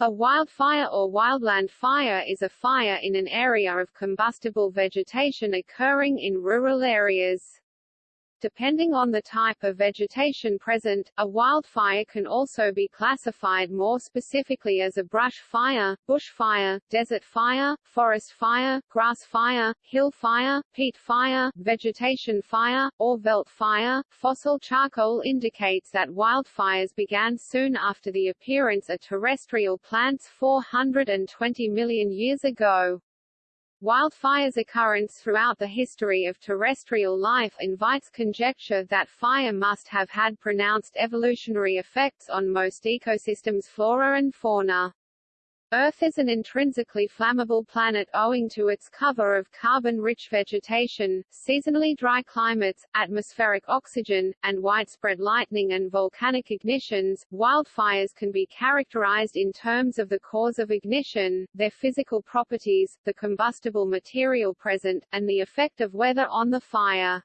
A wildfire or wildland fire is a fire in an area of combustible vegetation occurring in rural areas. Depending on the type of vegetation present, a wildfire can also be classified more specifically as a brush fire, bush fire, desert fire, forest fire, grass fire, hill fire, peat fire, vegetation fire, or veldt fire. Fossil charcoal indicates that wildfires began soon after the appearance of terrestrial plants 420 million years ago. Wildfire's occurrence throughout the history of terrestrial life invites conjecture that fire must have had pronounced evolutionary effects on most ecosystems' flora and fauna. Earth is an intrinsically flammable planet owing to its cover of carbon-rich vegetation, seasonally dry climates, atmospheric oxygen, and widespread lightning and volcanic ignitions. Wildfires can be characterized in terms of the cause of ignition, their physical properties, the combustible material present, and the effect of weather on the fire.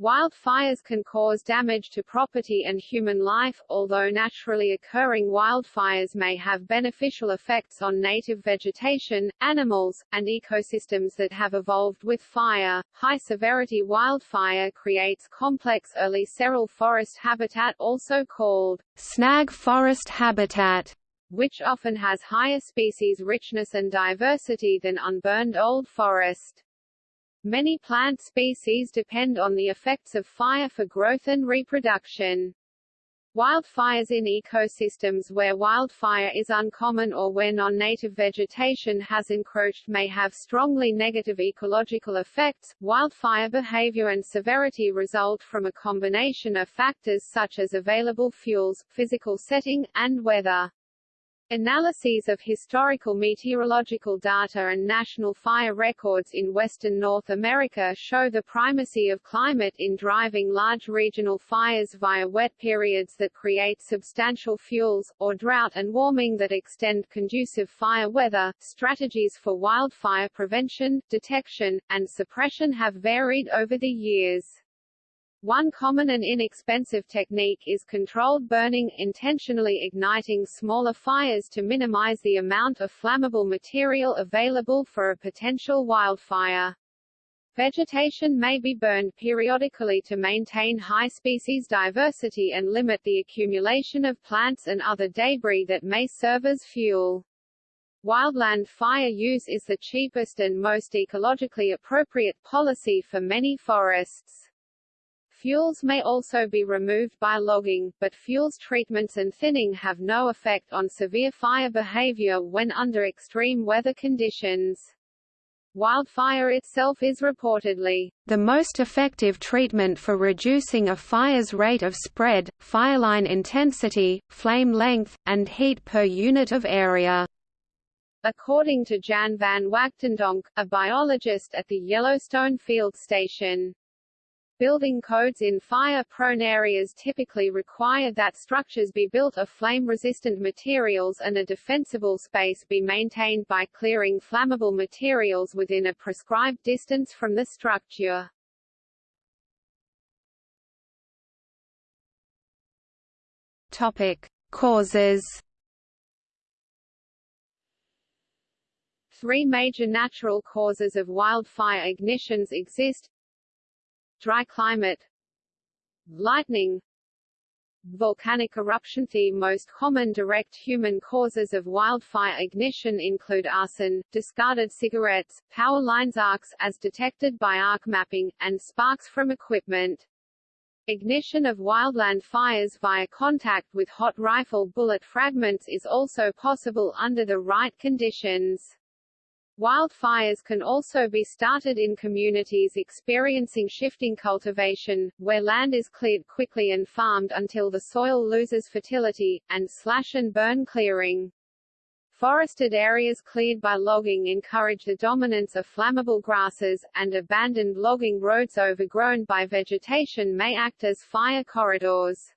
Wildfires can cause damage to property and human life, although naturally occurring wildfires may have beneficial effects on native vegetation, animals, and ecosystems that have evolved with fire. High-severity wildfire creates complex early seral forest habitat also called snag forest habitat which often has higher species richness and diversity than unburned old forest. Many plant species depend on the effects of fire for growth and reproduction. Wildfires in ecosystems where wildfire is uncommon or where non-native vegetation has encroached may have strongly negative ecological effects. Wildfire behavior and severity result from a combination of factors such as available fuels, physical setting, and weather. Analyses of historical meteorological data and national fire records in western North America show the primacy of climate in driving large regional fires via wet periods that create substantial fuels, or drought and warming that extend conducive fire weather. Strategies for wildfire prevention, detection, and suppression have varied over the years. One common and inexpensive technique is controlled burning, intentionally igniting smaller fires to minimize the amount of flammable material available for a potential wildfire. Vegetation may be burned periodically to maintain high species diversity and limit the accumulation of plants and other debris that may serve as fuel. Wildland fire use is the cheapest and most ecologically appropriate policy for many forests. Fuels may also be removed by logging, but fuels treatments and thinning have no effect on severe fire behavior when under extreme weather conditions. Wildfire itself is reportedly the most effective treatment for reducing a fire's rate of spread, fireline intensity, flame length, and heat per unit of area. According to Jan van Wagtendonk, a biologist at the Yellowstone Field Station, Building codes in fire-prone areas typically require that structures be built of flame-resistant materials and a defensible space be maintained by clearing flammable materials within a prescribed distance from the structure. Topic: Causes. Three major natural causes of wildfire ignitions exist dry climate lightning Volcanic eruption The most common direct human causes of wildfire ignition include arson, discarded cigarettes, power lines arcs as detected by arc mapping, and sparks from equipment. Ignition of wildland fires via contact with hot rifle bullet fragments is also possible under the right conditions. Wildfires can also be started in communities experiencing shifting cultivation, where land is cleared quickly and farmed until the soil loses fertility, and slash and burn clearing. Forested areas cleared by logging encourage the dominance of flammable grasses, and abandoned logging roads overgrown by vegetation may act as fire corridors.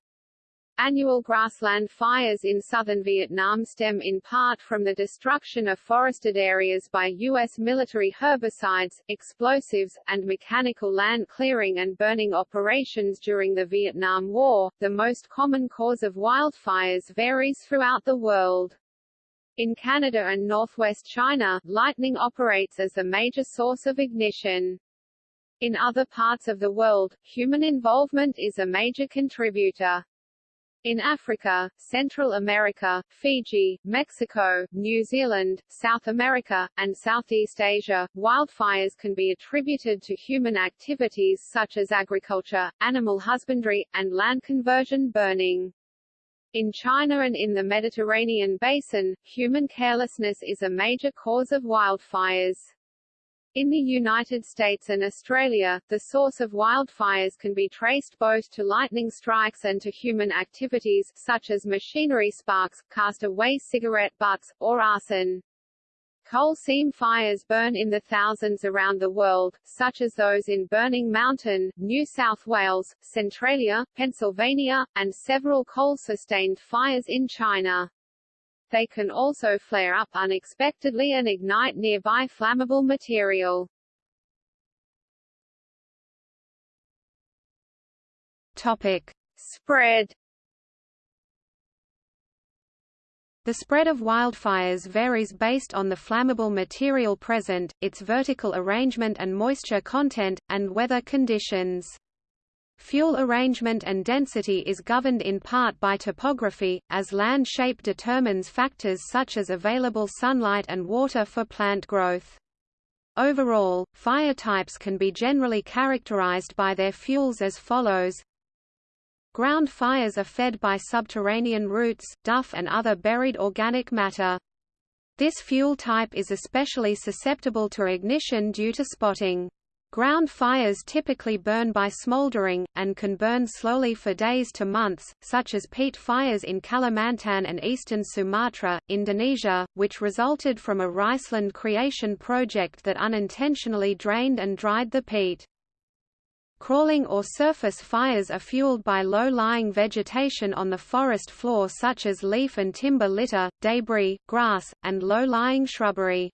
Annual grassland fires in southern Vietnam stem in part from the destruction of forested areas by U.S. military herbicides, explosives, and mechanical land clearing and burning operations during the Vietnam War. The most common cause of wildfires varies throughout the world. In Canada and northwest China, lightning operates as the major source of ignition. In other parts of the world, human involvement is a major contributor. In Africa, Central America, Fiji, Mexico, New Zealand, South America, and Southeast Asia, wildfires can be attributed to human activities such as agriculture, animal husbandry, and land conversion burning. In China and in the Mediterranean basin, human carelessness is a major cause of wildfires. In the United States and Australia, the source of wildfires can be traced both to lightning strikes and to human activities, such as machinery sparks, cast-away cigarette butts, or arson. Coal seam fires burn in the thousands around the world, such as those in Burning Mountain, New South Wales, Centralia, Pennsylvania, and several coal-sustained fires in China. They can also flare up unexpectedly and ignite nearby flammable material. Topic. Spread The spread of wildfires varies based on the flammable material present, its vertical arrangement and moisture content, and weather conditions. Fuel arrangement and density is governed in part by topography, as land shape determines factors such as available sunlight and water for plant growth. Overall, fire types can be generally characterized by their fuels as follows. Ground fires are fed by subterranean roots, duff and other buried organic matter. This fuel type is especially susceptible to ignition due to spotting. Ground fires typically burn by smoldering, and can burn slowly for days to months, such as peat fires in Kalimantan and eastern Sumatra, Indonesia, which resulted from a riceland creation project that unintentionally drained and dried the peat. Crawling or surface fires are fueled by low-lying vegetation on the forest floor such as leaf and timber litter, debris, grass, and low-lying shrubbery.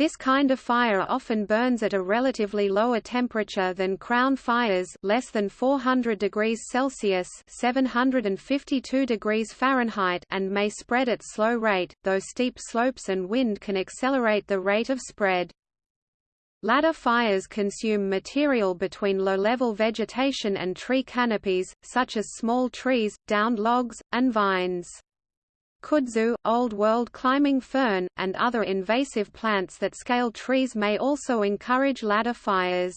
This kind of fire often burns at a relatively lower temperature than crown fires less than 400 degrees Celsius 752 degrees Fahrenheit and may spread at slow rate, though steep slopes and wind can accelerate the rate of spread. Ladder fires consume material between low-level vegetation and tree canopies, such as small trees, downed logs, and vines. Kudzu, Old World climbing fern, and other invasive plants that scale trees may also encourage ladder fires.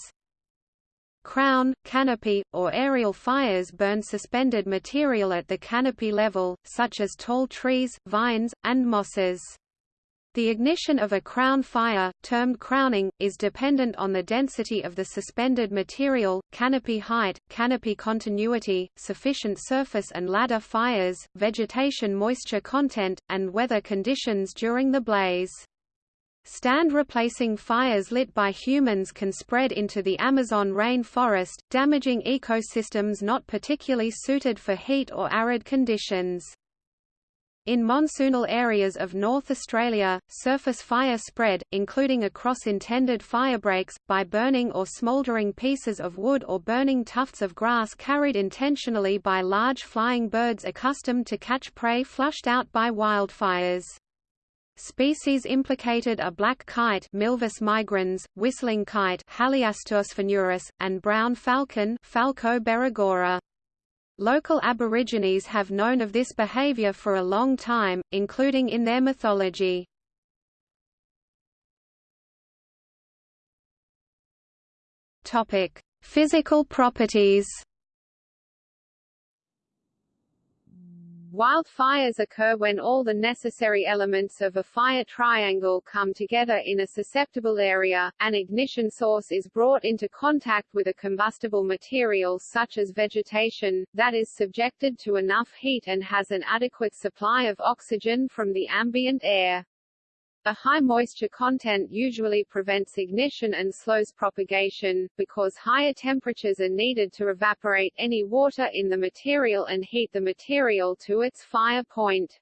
Crown, canopy, or aerial fires burn suspended material at the canopy level, such as tall trees, vines, and mosses. The ignition of a crown fire, termed crowning, is dependent on the density of the suspended material, canopy height, canopy continuity, sufficient surface and ladder fires, vegetation moisture content, and weather conditions during the blaze. Stand replacing fires lit by humans can spread into the Amazon rainforest, damaging ecosystems not particularly suited for heat or arid conditions. In monsoonal areas of North Australia, surface fire spread, including across intended firebreaks, by burning or smouldering pieces of wood or burning tufts of grass carried intentionally by large flying birds accustomed to catch prey flushed out by wildfires. Species implicated are black kite Milvus migrans, whistling kite Haliastur sphenurus, and brown falcon Falco berigora. Local Aborigines have known of this behavior for a long time, including in their mythology. Physical properties. Wildfires occur when all the necessary elements of a fire triangle come together in a susceptible area, an ignition source is brought into contact with a combustible material such as vegetation, that is subjected to enough heat and has an adequate supply of oxygen from the ambient air. A high moisture content usually prevents ignition and slows propagation, because higher temperatures are needed to evaporate any water in the material and heat the material to its fire point.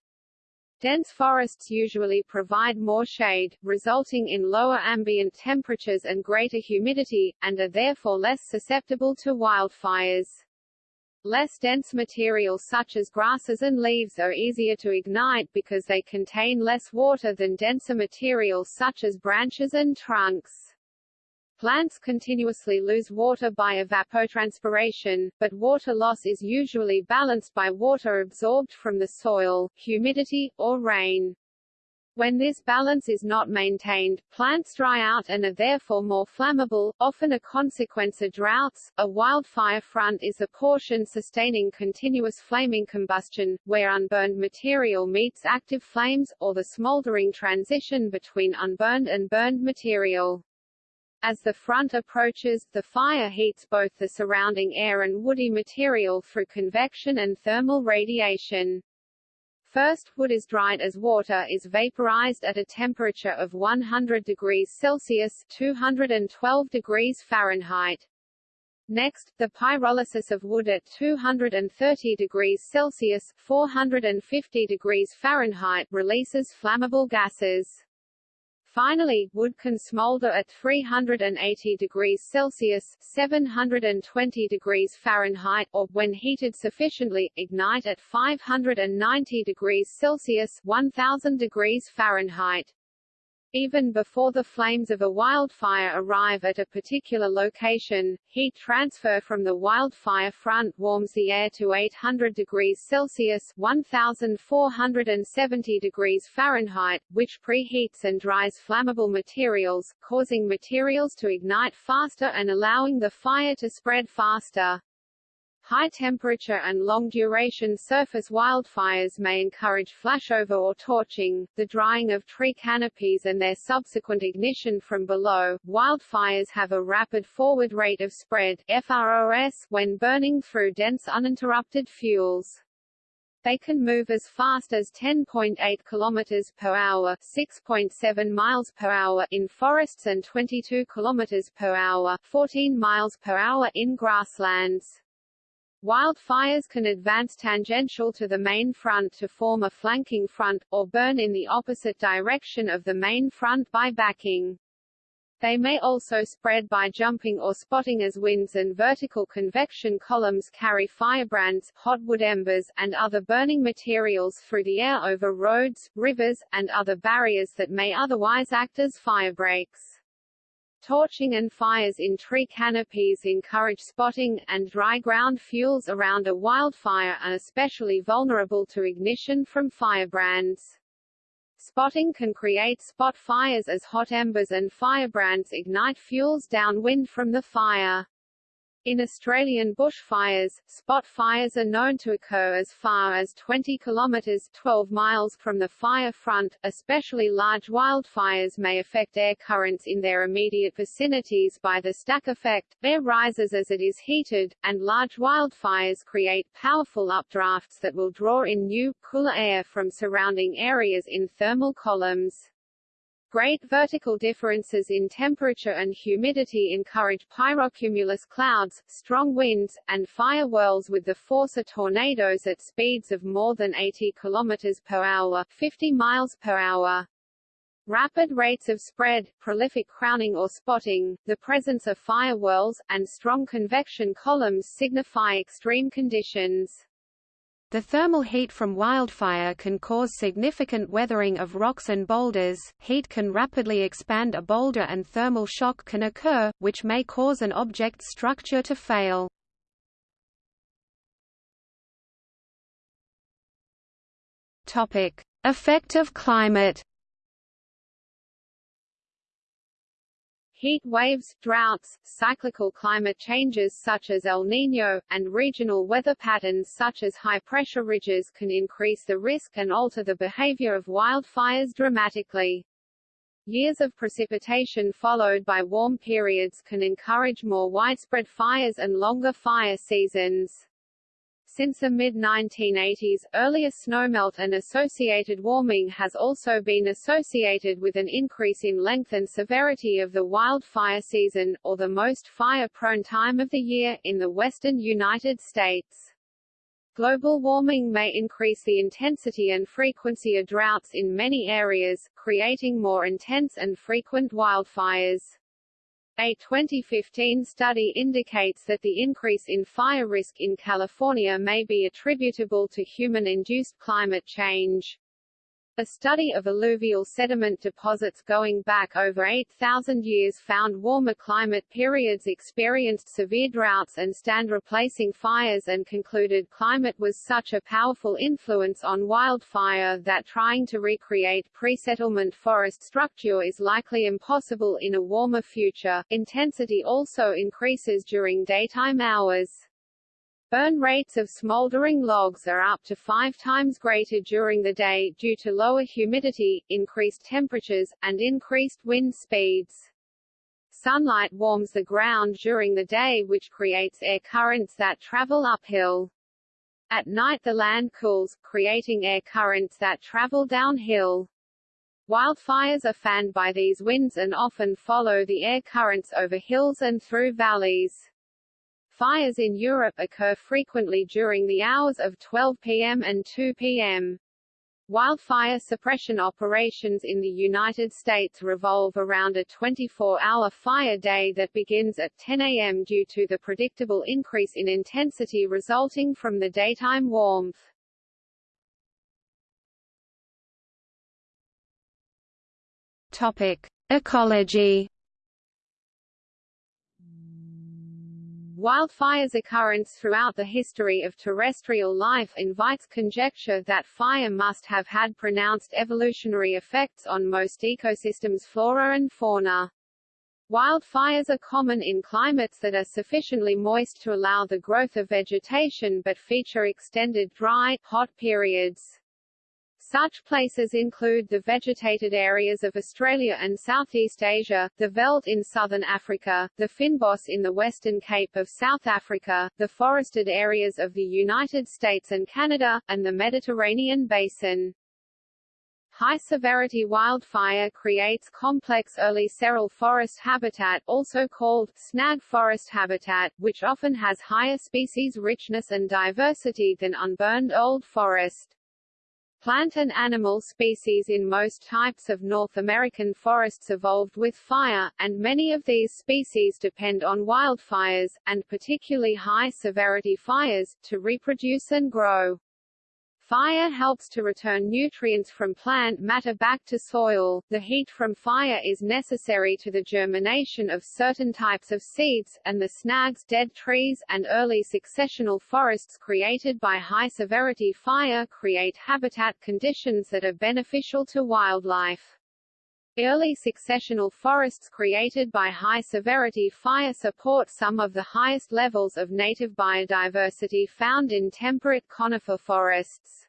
Dense forests usually provide more shade, resulting in lower ambient temperatures and greater humidity, and are therefore less susceptible to wildfires. Less dense materials such as grasses and leaves are easier to ignite because they contain less water than denser materials such as branches and trunks. Plants continuously lose water by evapotranspiration, but water loss is usually balanced by water absorbed from the soil, humidity, or rain. When this balance is not maintained, plants dry out and are therefore more flammable, often a consequence of droughts. A wildfire front is a portion sustaining continuous flaming combustion, where unburned material meets active flames, or the smoldering transition between unburned and burned material. As the front approaches, the fire heats both the surrounding air and woody material through convection and thermal radiation. First, wood is dried as water is vaporized at a temperature of 100 degrees Celsius 212 degrees Fahrenheit. Next, the pyrolysis of wood at 230 degrees Celsius 450 degrees Fahrenheit releases flammable gases. Finally, wood can smolder at 380 degrees Celsius 720 degrees Fahrenheit or, when heated sufficiently, ignite at 590 degrees Celsius 1000 degrees Fahrenheit. Even before the flames of a wildfire arrive at a particular location, heat transfer from the wildfire front warms the air to 800 degrees Celsius 1470 degrees Fahrenheit, which preheats and dries flammable materials, causing materials to ignite faster and allowing the fire to spread faster. High temperature and long-duration surface wildfires may encourage flashover or torching, the drying of tree canopies and their subsequent ignition from below. Wildfires have a rapid forward rate of spread FROS when burning through dense uninterrupted fuels. They can move as fast as 10.8 km per hour, 6.7 miles per hour in forests and 22 km per hour, 14 miles per hour in grasslands. Wildfires can advance tangential to the main front to form a flanking front, or burn in the opposite direction of the main front by backing. They may also spread by jumping or spotting as winds and vertical convection columns carry firebrands, hot wood embers, and other burning materials through the air over roads, rivers, and other barriers that may otherwise act as firebreaks. Torching and fires in tree canopies encourage spotting, and dry ground fuels around a wildfire are especially vulnerable to ignition from firebrands. Spotting can create spot fires as hot embers and firebrands ignite fuels downwind from the fire. In Australian bushfires, spot fires are known to occur as far as 20 kilometres 12 miles from the fire front. Especially large wildfires may affect air currents in their immediate vicinities by the stack effect. Air rises as it is heated, and large wildfires create powerful updrafts that will draw in new, cooler air from surrounding areas in thermal columns. Great vertical differences in temperature and humidity encourage pyrocumulus clouds, strong winds, and fire whirls with the force of tornadoes at speeds of more than 80 km per hour 50 miles per hour. Rapid rates of spread, prolific crowning or spotting, the presence of fire whirls, and strong convection columns signify extreme conditions. The thermal heat from wildfire can cause significant weathering of rocks and boulders, heat can rapidly expand a boulder and thermal shock can occur, which may cause an object's structure to fail. Effect of climate Heat waves, droughts, cyclical climate changes such as El Niño, and regional weather patterns such as high-pressure ridges can increase the risk and alter the behavior of wildfires dramatically. Years of precipitation followed by warm periods can encourage more widespread fires and longer fire seasons. Since the mid-1980s, earlier snowmelt and associated warming has also been associated with an increase in length and severity of the wildfire season, or the most fire-prone time of the year, in the western United States. Global warming may increase the intensity and frequency of droughts in many areas, creating more intense and frequent wildfires. A 2015 study indicates that the increase in fire risk in California may be attributable to human-induced climate change. A study of alluvial sediment deposits going back over 8,000 years found warmer climate periods experienced severe droughts and stand replacing fires and concluded climate was such a powerful influence on wildfire that trying to recreate pre-settlement forest structure is likely impossible in a warmer future. Intensity also increases during daytime hours. Burn rates of smoldering logs are up to five times greater during the day due to lower humidity, increased temperatures, and increased wind speeds. Sunlight warms the ground during the day which creates air currents that travel uphill. At night the land cools, creating air currents that travel downhill. Wildfires are fanned by these winds and often follow the air currents over hills and through valleys. Fires in Europe occur frequently during the hours of 12 p.m. and 2 p.m. Wildfire suppression operations in the United States revolve around a 24-hour fire day that begins at 10 a.m. due to the predictable increase in intensity resulting from the daytime warmth. Topic: Ecology Wildfire's occurrence throughout the history of terrestrial life invites conjecture that fire must have had pronounced evolutionary effects on most ecosystems' flora and fauna. Wildfires are common in climates that are sufficiently moist to allow the growth of vegetation but feature extended dry, hot periods. Such places include the vegetated areas of Australia and Southeast Asia, the veld in southern Africa, the Fynbos in the Western Cape of South Africa, the forested areas of the United States and Canada, and the Mediterranean basin. High-severity wildfire creates complex early seral forest habitat also called snag forest habitat, which often has higher species richness and diversity than unburned old forest. Plant and animal species in most types of North American forests evolved with fire, and many of these species depend on wildfires, and particularly high-severity fires, to reproduce and grow. Fire helps to return nutrients from plant matter back to soil. The heat from fire is necessary to the germination of certain types of seeds, and the snags, dead trees, and early successional forests created by high-severity fire create habitat conditions that are beneficial to wildlife. Early successional forests created by high-severity fire support some of the highest levels of native biodiversity found in temperate conifer forests.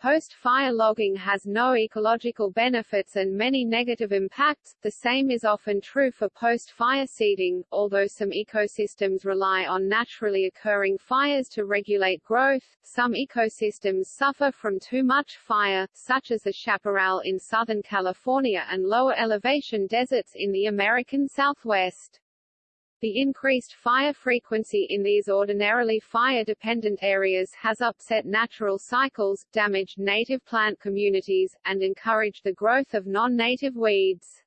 Post-fire logging has no ecological benefits and many negative impacts, the same is often true for post-fire seeding, although some ecosystems rely on naturally occurring fires to regulate growth, some ecosystems suffer from too much fire, such as the chaparral in Southern California and lower elevation deserts in the American Southwest. The increased fire frequency in these ordinarily fire-dependent areas has upset natural cycles, damaged native plant communities, and encouraged the growth of non-native weeds.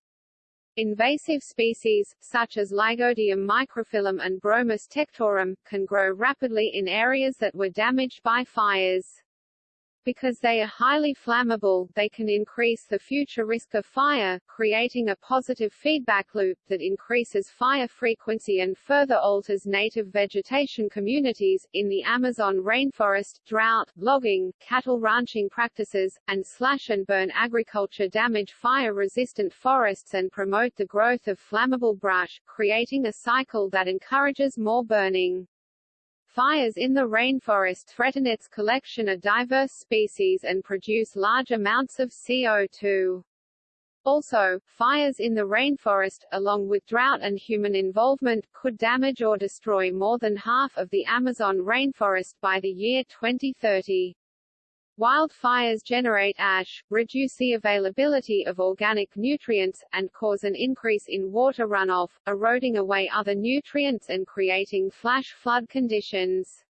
Invasive species, such as Lygodium microphyllum and Bromus tectorum, can grow rapidly in areas that were damaged by fires. Because they are highly flammable, they can increase the future risk of fire, creating a positive feedback loop that increases fire frequency and further alters native vegetation communities. In the Amazon rainforest, drought, logging, cattle ranching practices, and slash and burn agriculture damage fire-resistant forests and promote the growth of flammable brush, creating a cycle that encourages more burning. Fires in the rainforest threaten its collection of diverse species and produce large amounts of CO2. Also, fires in the rainforest, along with drought and human involvement, could damage or destroy more than half of the Amazon rainforest by the year 2030. Wildfires generate ash, reduce the availability of organic nutrients, and cause an increase in water runoff, eroding away other nutrients and creating flash flood conditions.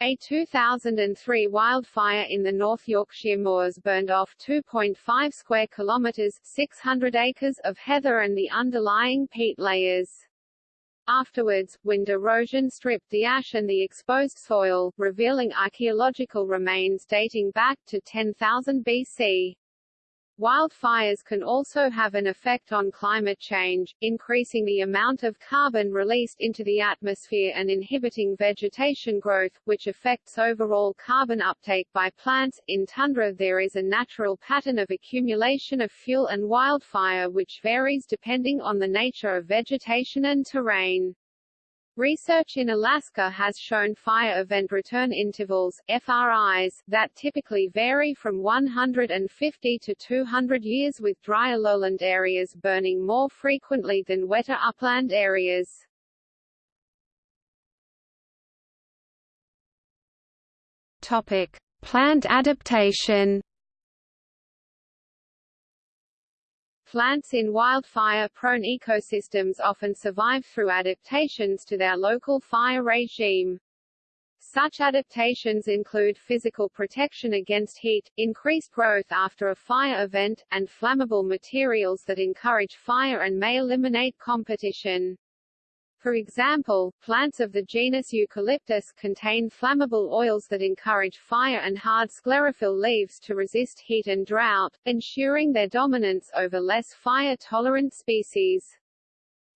A 2003 wildfire in the North Yorkshire moors burned off 2.5 square kilometres 600 acres of heather and the underlying peat layers. Afterwards, wind erosion stripped the ash and the exposed soil, revealing archaeological remains dating back to 10,000 BC. Wildfires can also have an effect on climate change, increasing the amount of carbon released into the atmosphere and inhibiting vegetation growth, which affects overall carbon uptake by plants. In tundra there is a natural pattern of accumulation of fuel and wildfire which varies depending on the nature of vegetation and terrain. Research in Alaska has shown fire event return intervals FRIs, that typically vary from 150 to 200 years with drier lowland areas burning more frequently than wetter upland areas. Topic: Plant adaptation Plants in wildfire-prone ecosystems often survive through adaptations to their local fire regime. Such adaptations include physical protection against heat, increased growth after a fire event, and flammable materials that encourage fire and may eliminate competition. For example, plants of the genus Eucalyptus contain flammable oils that encourage fire and hard sclerophyll leaves to resist heat and drought, ensuring their dominance over less fire-tolerant species.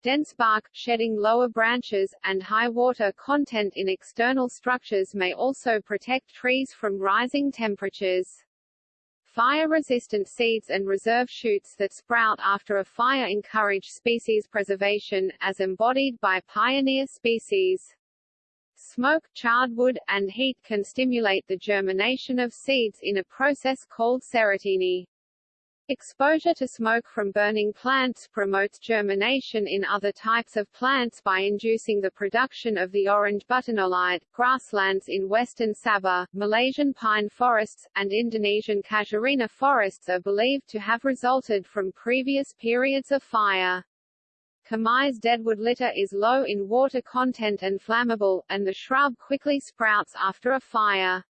Dense bark, shedding lower branches, and high water content in external structures may also protect trees from rising temperatures. Fire-resistant seeds and reserve shoots that sprout after a fire encourage species preservation, as embodied by pioneer species. Smoke, charred wood, and heat can stimulate the germination of seeds in a process called serotiny. Exposure to smoke from burning plants promotes germination in other types of plants by inducing the production of the orange butenolide. Grasslands in western Sabah, Malaysian pine forests, and Indonesian casuarina forests are believed to have resulted from previous periods of fire. Chamise deadwood litter is low in water content and flammable, and the shrub quickly sprouts after a fire.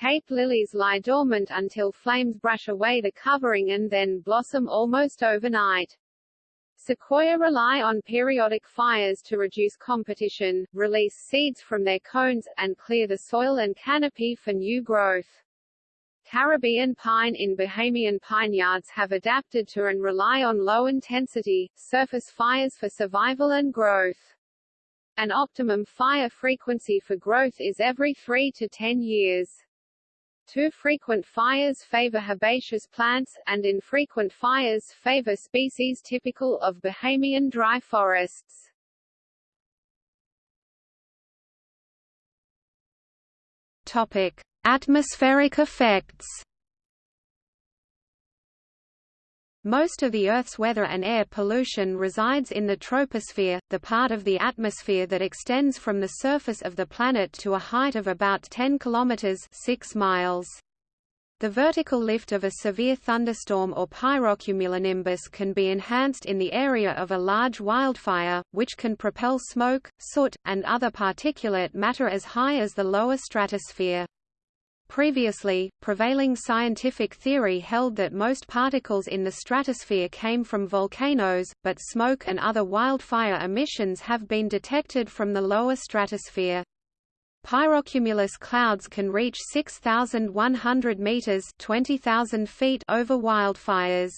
Cape lilies lie dormant until flames brush away the covering and then blossom almost overnight. Sequoia rely on periodic fires to reduce competition, release seeds from their cones, and clear the soil and canopy for new growth. Caribbean pine in Bahamian pineyards have adapted to and rely on low-intensity, surface fires for survival and growth. An optimum fire frequency for growth is every 3 to 10 years. Too frequent fires favor herbaceous plants, and infrequent fires favor species typical of Bahamian dry forests. Topic: Atmospheric effects. Most of the Earth's weather and air pollution resides in the troposphere, the part of the atmosphere that extends from the surface of the planet to a height of about 10 kilometers 6 miles. The vertical lift of a severe thunderstorm or pyrocumulonimbus can be enhanced in the area of a large wildfire, which can propel smoke, soot, and other particulate matter as high as the lower stratosphere. Previously, prevailing scientific theory held that most particles in the stratosphere came from volcanoes, but smoke and other wildfire emissions have been detected from the lower stratosphere. Pyrocumulus clouds can reach 6,100 meters (20,000 feet) over wildfires.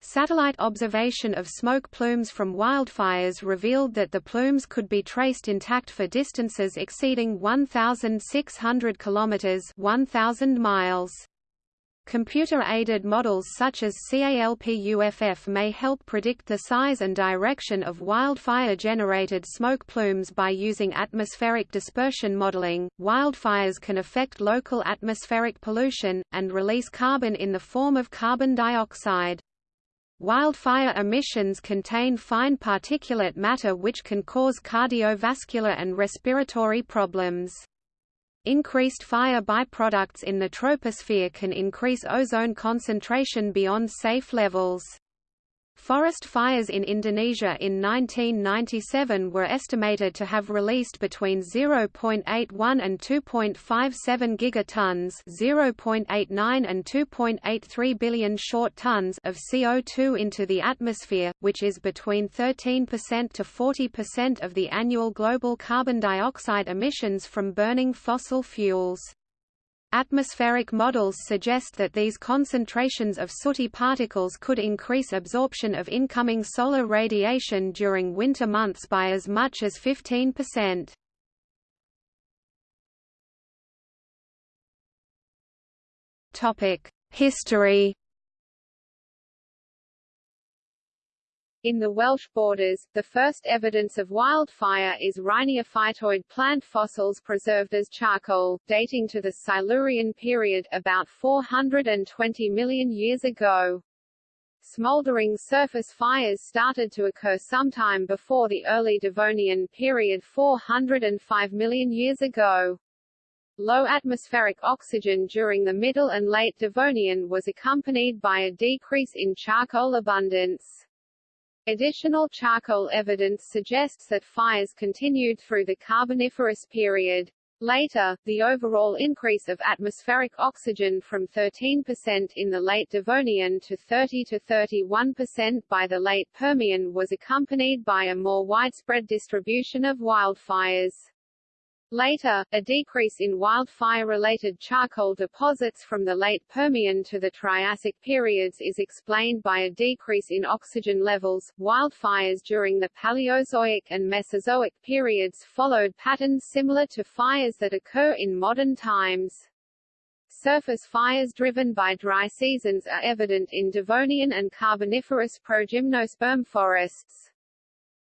Satellite observation of smoke plumes from wildfires revealed that the plumes could be traced intact for distances exceeding 1,600 kilometers (1,000 miles). Computer-aided models such as CALPUFF may help predict the size and direction of wildfire-generated smoke plumes by using atmospheric dispersion modeling. Wildfires can affect local atmospheric pollution and release carbon in the form of carbon dioxide. Wildfire emissions contain fine particulate matter which can cause cardiovascular and respiratory problems. Increased fire byproducts in the troposphere can increase ozone concentration beyond safe levels. Forest fires in Indonesia in 1997 were estimated to have released between 0.81 and 2.57 gigatons, 0.89 and 2.83 billion short tons of CO2 into the atmosphere, which is between 13% to 40% of the annual global carbon dioxide emissions from burning fossil fuels. Atmospheric models suggest that these concentrations of sooty particles could increase absorption of incoming solar radiation during winter months by as much as 15%. History In the Welsh borders, the first evidence of wildfire is rhiniophytoid plant fossils preserved as charcoal, dating to the Silurian period, about 420 million years ago. Smoldering surface fires started to occur sometime before the early Devonian period 405 million years ago. Low atmospheric oxygen during the Middle and Late Devonian was accompanied by a decrease in charcoal abundance. Additional charcoal evidence suggests that fires continued through the Carboniferous period. Later, the overall increase of atmospheric oxygen from 13% in the late Devonian to 30 to 31% by the late Permian was accompanied by a more widespread distribution of wildfires. Later, a decrease in wildfire-related charcoal deposits from the late Permian to the Triassic periods is explained by a decrease in oxygen levels. Wildfires during the Paleozoic and Mesozoic periods followed patterns similar to fires that occur in modern times. Surface fires driven by dry seasons are evident in Devonian and Carboniferous progymnosperm forests.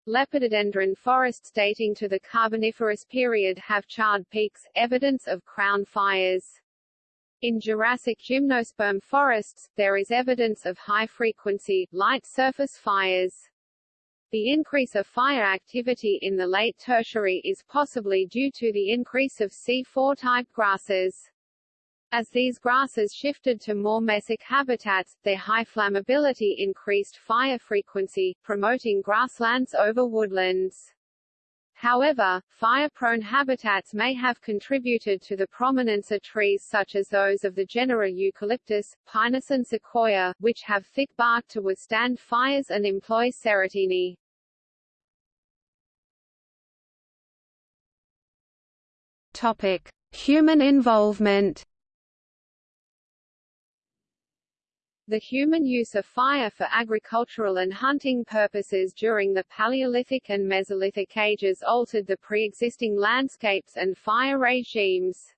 Lepidodendron forests dating to the Carboniferous period have charred peaks, evidence of crown fires. In Jurassic gymnosperm forests, there is evidence of high-frequency, light surface fires. The increase of fire activity in the late Tertiary is possibly due to the increase of C4-type grasses. As these grasses shifted to more mesic habitats, their high flammability increased fire frequency, promoting grasslands over woodlands. However, fire-prone habitats may have contributed to the prominence of trees such as those of the genera eucalyptus, pinus and sequoia, which have thick bark to withstand fires and employ serotiny. Topic: Human involvement. The human use of fire for agricultural and hunting purposes during the Paleolithic and Mesolithic ages altered the pre-existing landscapes and fire regimes.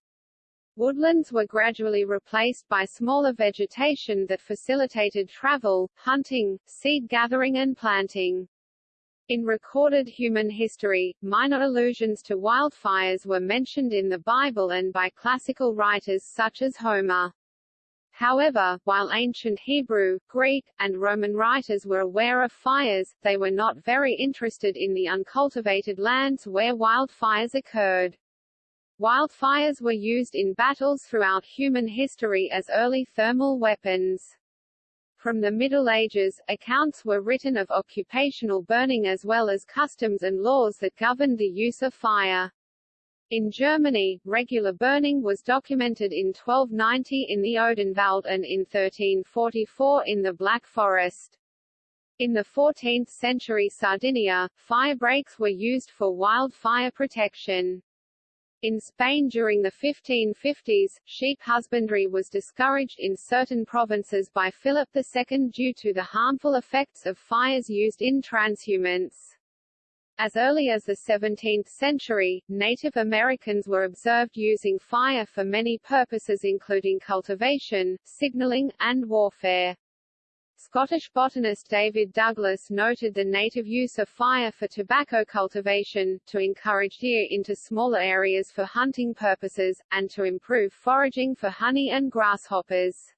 Woodlands were gradually replaced by smaller vegetation that facilitated travel, hunting, seed gathering and planting. In recorded human history, minor allusions to wildfires were mentioned in the Bible and by classical writers such as Homer. However, while ancient Hebrew, Greek, and Roman writers were aware of fires, they were not very interested in the uncultivated lands where wildfires occurred. Wildfires were used in battles throughout human history as early thermal weapons. From the Middle Ages, accounts were written of occupational burning as well as customs and laws that governed the use of fire. In Germany, regular burning was documented in 1290 in the Odenwald and in 1344 in the Black Forest. In the 14th century Sardinia, fire breaks were used for wildfire protection. In Spain during the 1550s, sheep husbandry was discouraged in certain provinces by Philip II due to the harmful effects of fires used in transhumance. As early as the 17th century, Native Americans were observed using fire for many purposes including cultivation, signaling, and warfare. Scottish botanist David Douglas noted the native use of fire for tobacco cultivation, to encourage deer into smaller areas for hunting purposes, and to improve foraging for honey and grasshoppers.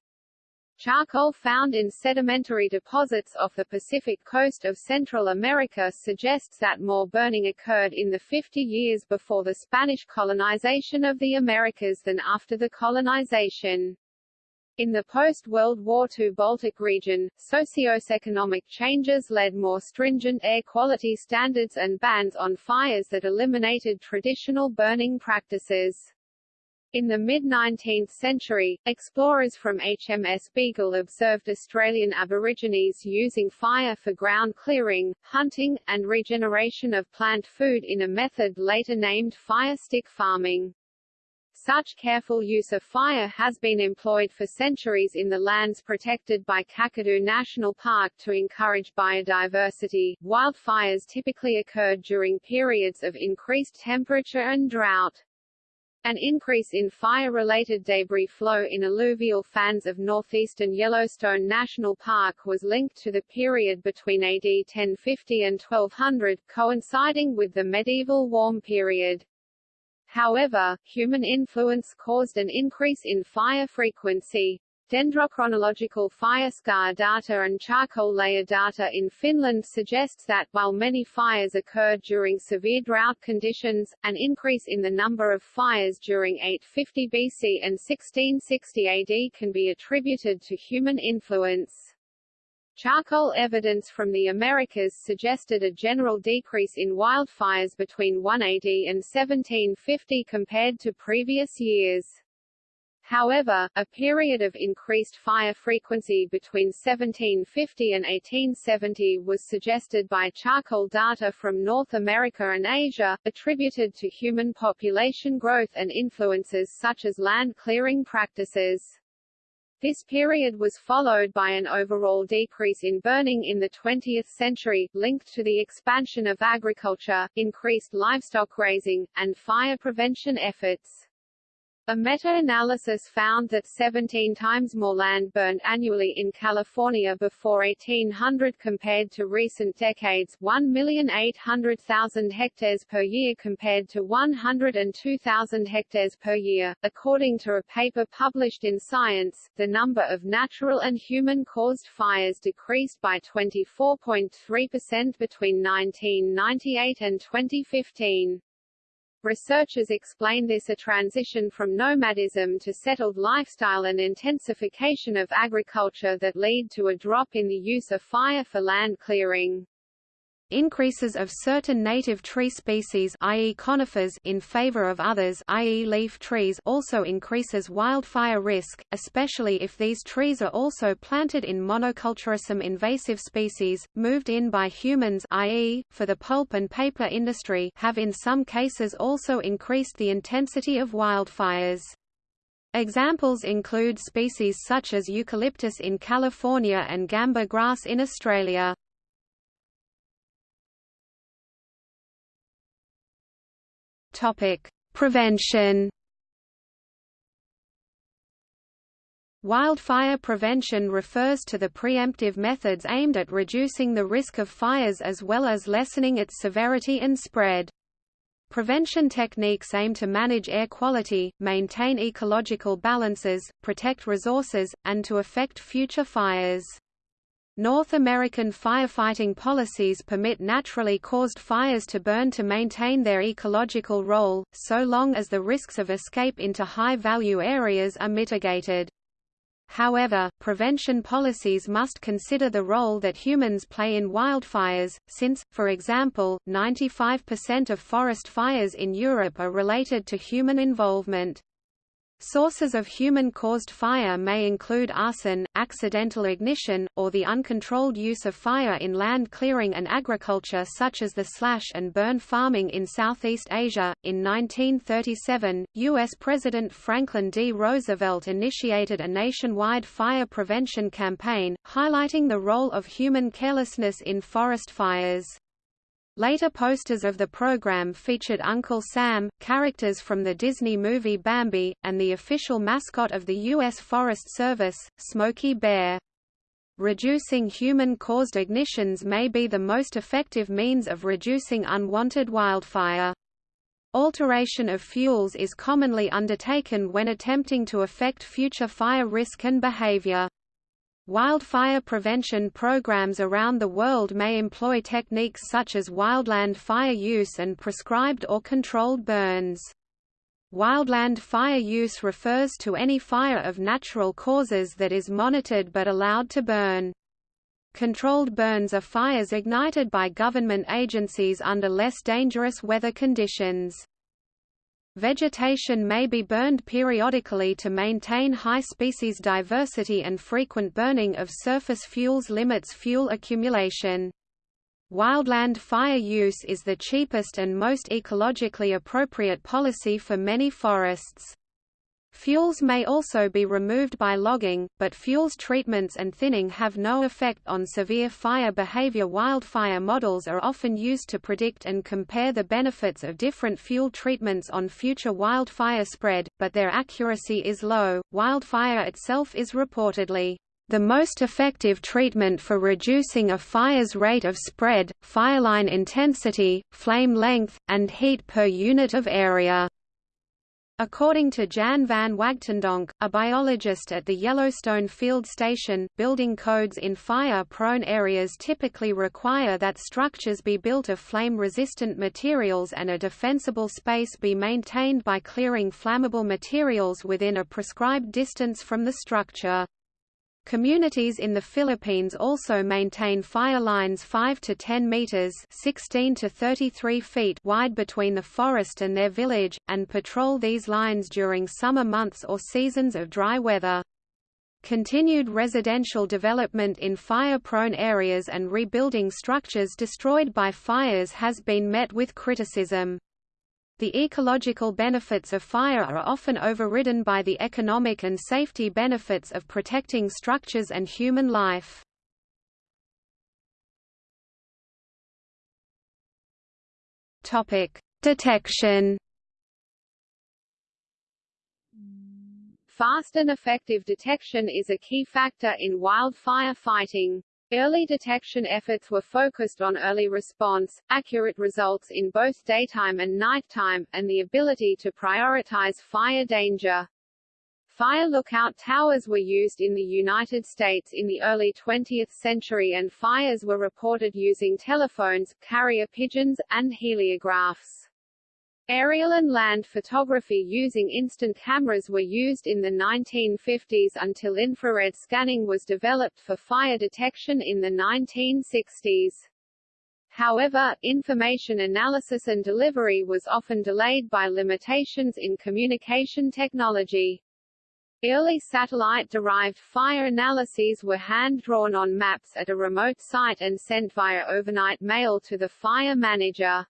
Charcoal found in sedimentary deposits off the Pacific coast of Central America suggests that more burning occurred in the 50 years before the Spanish colonization of the Americas than after the colonization. In the post-World War II Baltic region, socioeconomic changes led more stringent air quality standards and bans on fires that eliminated traditional burning practices. In the mid-19th century, explorers from HMS Beagle observed Australian Aborigines using fire for ground clearing, hunting, and regeneration of plant food in a method later named fire stick farming. Such careful use of fire has been employed for centuries in the lands protected by Kakadu National Park to encourage biodiversity. Wildfires typically occurred during periods of increased temperature and drought. An increase in fire-related debris flow in alluvial fans of northeastern Yellowstone National Park was linked to the period between AD 1050 and 1200, coinciding with the medieval warm period. However, human influence caused an increase in fire frequency. Dendrochronological fire scar data and charcoal layer data in Finland suggests that, while many fires occurred during severe drought conditions, an increase in the number of fires during 850 BC and 1660 AD can be attributed to human influence. Charcoal evidence from the Americas suggested a general decrease in wildfires between 180 and 1750 compared to previous years. However, a period of increased fire frequency between 1750 and 1870 was suggested by charcoal data from North America and Asia, attributed to human population growth and influences such as land clearing practices. This period was followed by an overall decrease in burning in the 20th century, linked to the expansion of agriculture, increased livestock raising, and fire prevention efforts. A meta-analysis found that 17 times more land burned annually in California before 1800 compared to recent decades 1,800,000 hectares per year compared to 102,000 hectares per year. According to a paper published in Science, the number of natural and human-caused fires decreased by 24.3% between 1998 and 2015. Researchers explain this a transition from nomadism to settled lifestyle and intensification of agriculture that lead to a drop in the use of fire for land clearing. Increases of certain native tree species i.e. conifers in favor of others i.e. leaf trees also increases wildfire risk, especially if these trees are also planted in monoculture. Some invasive species, moved in by humans i.e., for the pulp and paper industry have in some cases also increased the intensity of wildfires. Examples include species such as eucalyptus in California and gamba grass in Australia. Topic: Prevention. Wildfire prevention refers to the preemptive methods aimed at reducing the risk of fires as well as lessening its severity and spread. Prevention techniques aim to manage air quality, maintain ecological balances, protect resources, and to affect future fires. North American firefighting policies permit naturally caused fires to burn to maintain their ecological role, so long as the risks of escape into high-value areas are mitigated. However, prevention policies must consider the role that humans play in wildfires, since, for example, 95% of forest fires in Europe are related to human involvement. Sources of human-caused fire may include arson, accidental ignition, or the uncontrolled use of fire in land clearing and agriculture such as the slash and burn farming in Southeast Asia. In 1937, U.S. President Franklin D. Roosevelt initiated a nationwide fire prevention campaign, highlighting the role of human carelessness in forest fires. Later posters of the program featured Uncle Sam, characters from the Disney movie Bambi, and the official mascot of the U.S. Forest Service, Smokey Bear. Reducing human-caused ignitions may be the most effective means of reducing unwanted wildfire. Alteration of fuels is commonly undertaken when attempting to affect future fire risk and behavior. Wildfire prevention programs around the world may employ techniques such as wildland fire use and prescribed or controlled burns. Wildland fire use refers to any fire of natural causes that is monitored but allowed to burn. Controlled burns are fires ignited by government agencies under less dangerous weather conditions. Vegetation may be burned periodically to maintain high species diversity and frequent burning of surface fuels limits fuel accumulation. Wildland fire use is the cheapest and most ecologically appropriate policy for many forests. Fuels may also be removed by logging, but fuels treatments and thinning have no effect on severe fire behavior. Wildfire models are often used to predict and compare the benefits of different fuel treatments on future wildfire spread, but their accuracy is low. Wildfire itself is reportedly the most effective treatment for reducing a fire's rate of spread, fireline intensity, flame length, and heat per unit of area. According to Jan van Wagtendonk, a biologist at the Yellowstone Field Station, building codes in fire-prone areas typically require that structures be built of flame-resistant materials and a defensible space be maintained by clearing flammable materials within a prescribed distance from the structure. Communities in the Philippines also maintain fire lines 5 to 10 meters (16 to 33 feet) wide between the forest and their village and patrol these lines during summer months or seasons of dry weather. Continued residential development in fire-prone areas and rebuilding structures destroyed by fires has been met with criticism. The ecological benefits of fire are often overridden by the economic and safety benefits of protecting structures and human life. Topic: Detection. Fast and effective detection is a key factor in wildfire fighting. Early detection efforts were focused on early response, accurate results in both daytime and nighttime, and the ability to prioritize fire danger. Fire lookout towers were used in the United States in the early 20th century and fires were reported using telephones, carrier pigeons, and heliographs. Aerial and land photography using instant cameras were used in the 1950s until infrared scanning was developed for fire detection in the 1960s. However, information analysis and delivery was often delayed by limitations in communication technology. Early satellite-derived fire analyses were hand-drawn on maps at a remote site and sent via overnight mail to the fire manager.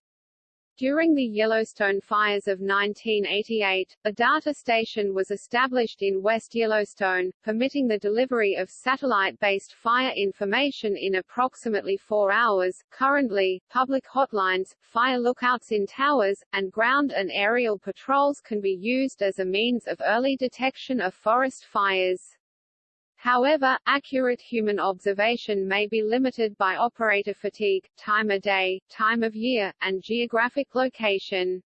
During the Yellowstone fires of 1988, a data station was established in West Yellowstone, permitting the delivery of satellite-based fire information in approximately four hours. Currently, public hotlines, fire lookouts in towers, and ground and aerial patrols can be used as a means of early detection of forest fires. However, accurate human observation may be limited by operator fatigue, time of day, time of year, and geographic location.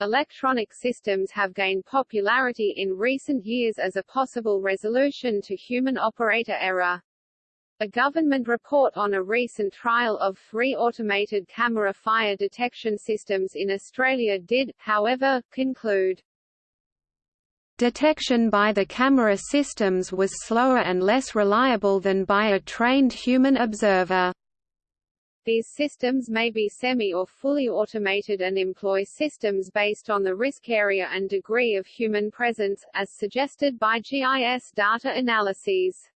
Electronic systems have gained popularity in recent years as a possible resolution to human operator error. A government report on a recent trial of three automated camera fire detection systems in Australia did, however, conclude Detection by the camera systems was slower and less reliable than by a trained human observer. These systems may be semi or fully automated and employ systems based on the risk area and degree of human presence, as suggested by GIS data analyses.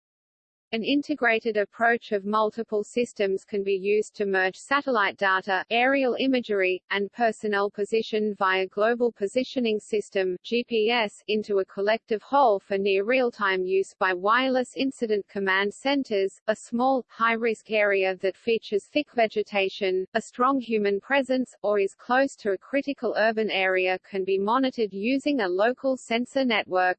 An integrated approach of multiple systems can be used to merge satellite data, aerial imagery, and personnel position via Global Positioning System GPS into a collective whole for near real-time use by wireless incident command centers. A small, high-risk area that features thick vegetation, a strong human presence, or is close to a critical urban area can be monitored using a local sensor network.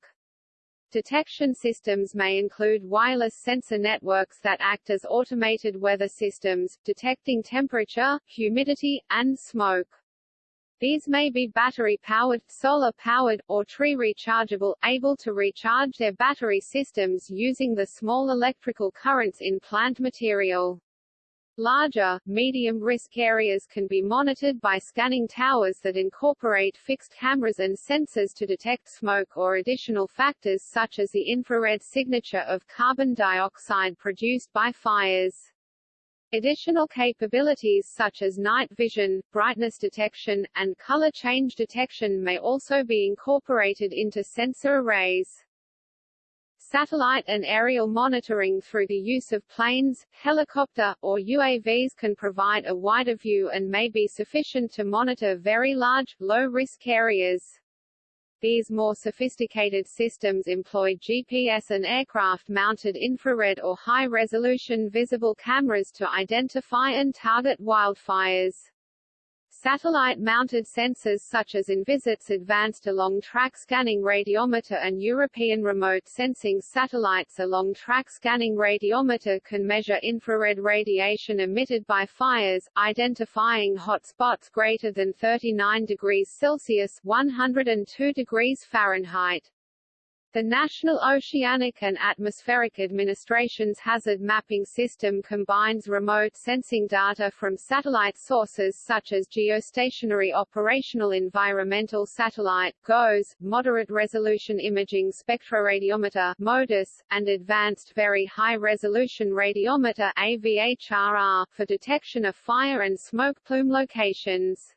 Detection systems may include wireless sensor networks that act as automated weather systems, detecting temperature, humidity, and smoke. These may be battery-powered, solar-powered, or tree-rechargeable, able to recharge their battery systems using the small electrical currents in plant material. Larger, medium-risk areas can be monitored by scanning towers that incorporate fixed cameras and sensors to detect smoke or additional factors such as the infrared signature of carbon dioxide produced by fires. Additional capabilities such as night vision, brightness detection, and color change detection may also be incorporated into sensor arrays. Satellite and aerial monitoring through the use of planes, helicopter, or UAVs can provide a wider view and may be sufficient to monitor very large, low-risk areas. These more sophisticated systems employ GPS and aircraft-mounted infrared or high-resolution visible cameras to identify and target wildfires. Satellite-mounted sensors such as Envisat's advanced along-track scanning radiometer and European remote sensing satellites along-track scanning radiometer can measure infrared radiation emitted by fires, identifying hot spots greater than 39 degrees Celsius 102 degrees Fahrenheit. The National Oceanic and Atmospheric Administration's hazard mapping system combines remote sensing data from satellite sources such as geostationary operational environmental satellite GOES, moderate resolution imaging spectroradiometer MODIS, and advanced very high resolution radiometer AVHRR for detection of fire and smoke plume locations.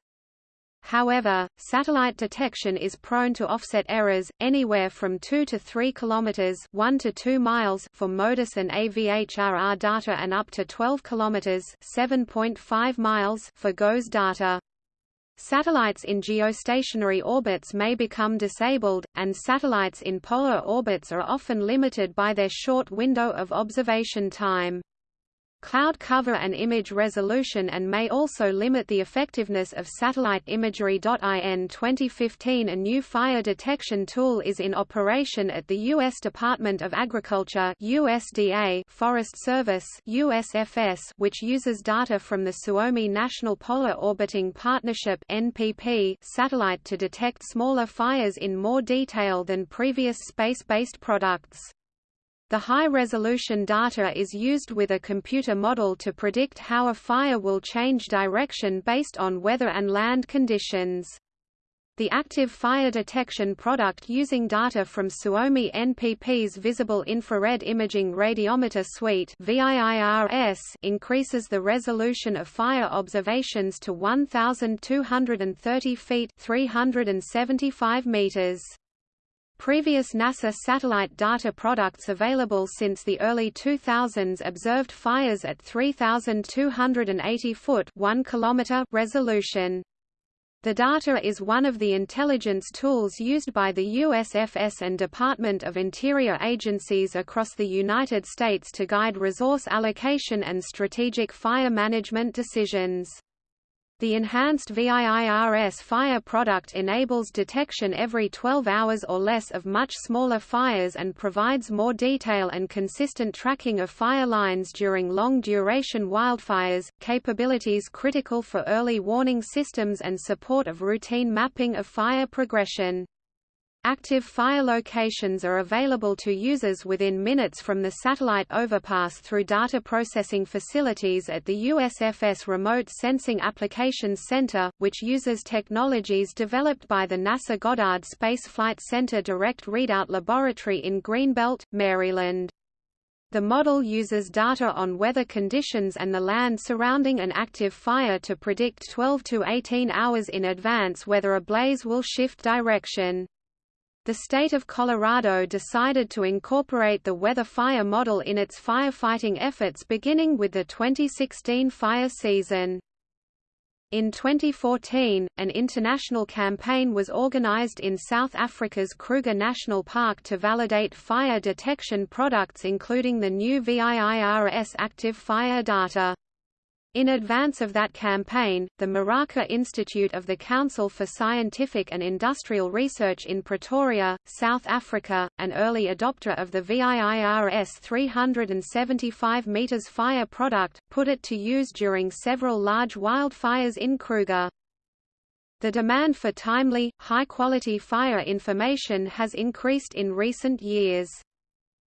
However, satellite detection is prone to offset errors, anywhere from 2 to 3 km 1 to 2 miles for MODIS and AVHRR data and up to 12 km 7.5 miles for GOES data. Satellites in geostationary orbits may become disabled, and satellites in polar orbits are often limited by their short window of observation time cloud cover and image resolution and may also limit the effectiveness of satellite imagery. In 2015 a new fire detection tool is in operation at the U.S. Department of Agriculture USDA Forest Service USFS which uses data from the Suomi National Polar Orbiting Partnership NPP satellite to detect smaller fires in more detail than previous space-based products. The high-resolution data is used with a computer model to predict how a fire will change direction based on weather and land conditions. The active fire detection product using data from Suomi NPP's Visible Infrared Imaging Radiometer Suite increases the resolution of fire observations to 1,230 feet 375 meters. Previous NASA satellite data products available since the early 2000s observed fires at 3,280 foot 1 kilometer resolution. The data is one of the intelligence tools used by the USFS and Department of Interior agencies across the United States to guide resource allocation and strategic fire management decisions. The enhanced VIIRS fire product enables detection every 12 hours or less of much smaller fires and provides more detail and consistent tracking of fire lines during long-duration wildfires, capabilities critical for early warning systems and support of routine mapping of fire progression. Active fire locations are available to users within minutes from the satellite overpass through data processing facilities at the USFS Remote Sensing Applications Center, which uses technologies developed by the NASA Goddard Space Flight Center Direct Readout Laboratory in Greenbelt, Maryland. The model uses data on weather conditions and the land surrounding an active fire to predict 12 to 18 hours in advance whether a blaze will shift direction. The state of Colorado decided to incorporate the weather fire model in its firefighting efforts beginning with the 2016 fire season. In 2014, an international campaign was organized in South Africa's Kruger National Park to validate fire detection products including the new VIIRS active fire data. In advance of that campaign, the Meraka Institute of the Council for Scientific and Industrial Research in Pretoria, South Africa, an early adopter of the VIIRS 375 meters fire product, put it to use during several large wildfires in Kruger. The demand for timely, high-quality fire information has increased in recent years.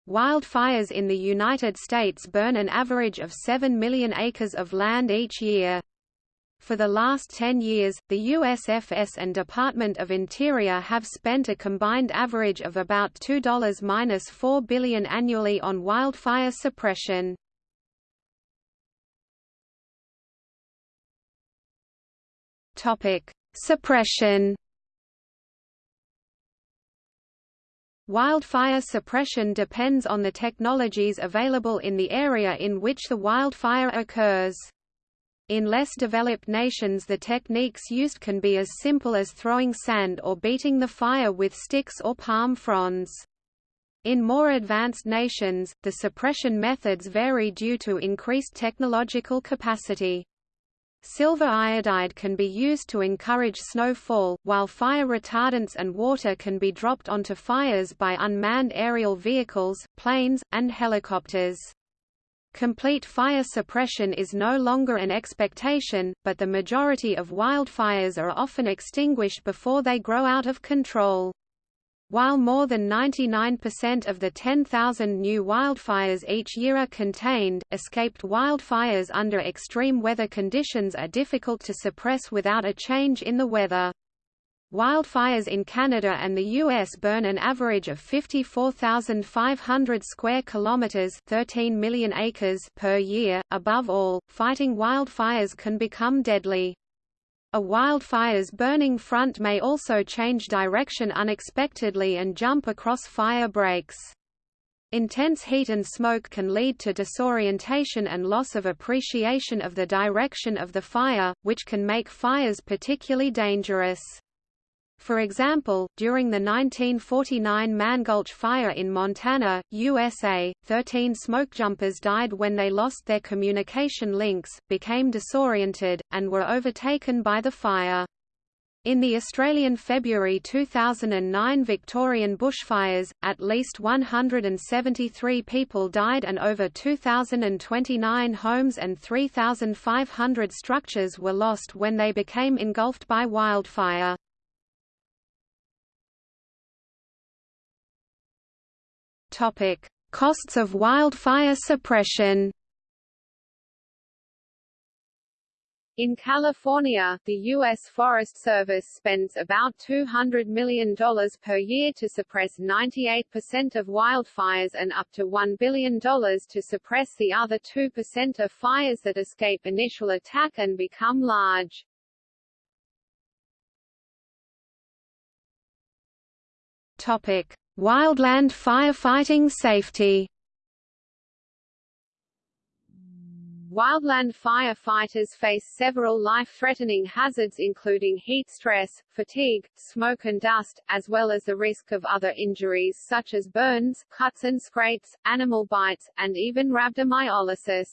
Wildfires in the United States burn an average of 7 million acres of land each year. For the last 10 years, the USFS and Department of Interior have spent a combined average of about $2-4 billion annually on wildfire suppression. Topic: Suppression. Wildfire suppression depends on the technologies available in the area in which the wildfire occurs. In less developed nations the techniques used can be as simple as throwing sand or beating the fire with sticks or palm fronds. In more advanced nations, the suppression methods vary due to increased technological capacity. Silver iodide can be used to encourage snowfall, while fire retardants and water can be dropped onto fires by unmanned aerial vehicles, planes, and helicopters. Complete fire suppression is no longer an expectation, but the majority of wildfires are often extinguished before they grow out of control. While more than 99% of the 10,000 new wildfires each year are contained, escaped wildfires under extreme weather conditions are difficult to suppress without a change in the weather. Wildfires in Canada and the US burn an average of 54,500 square kilometers, 13 million acres per year. Above all, fighting wildfires can become deadly. A wildfire's burning front may also change direction unexpectedly and jump across fire breaks. Intense heat and smoke can lead to disorientation and loss of appreciation of the direction of the fire, which can make fires particularly dangerous. For example, during the 1949 Mann Gulch fire in Montana, USA, 13 smokejumpers died when they lost their communication links, became disoriented, and were overtaken by the fire. In the Australian February 2009 Victorian bushfires, at least 173 people died and over 2,029 homes and 3,500 structures were lost when they became engulfed by wildfire. Topic: Costs of wildfire suppression. In California, the U.S. Forest Service spends about $200 million per year to suppress 98% of wildfires and up to $1 billion to suppress the other 2% of fires that escape initial attack and become large. Topic: Wildland firefighting safety Wildland firefighters face several life-threatening hazards including heat stress, fatigue, smoke and dust, as well as the risk of other injuries such as burns, cuts and scrapes, animal bites, and even rhabdomyolysis.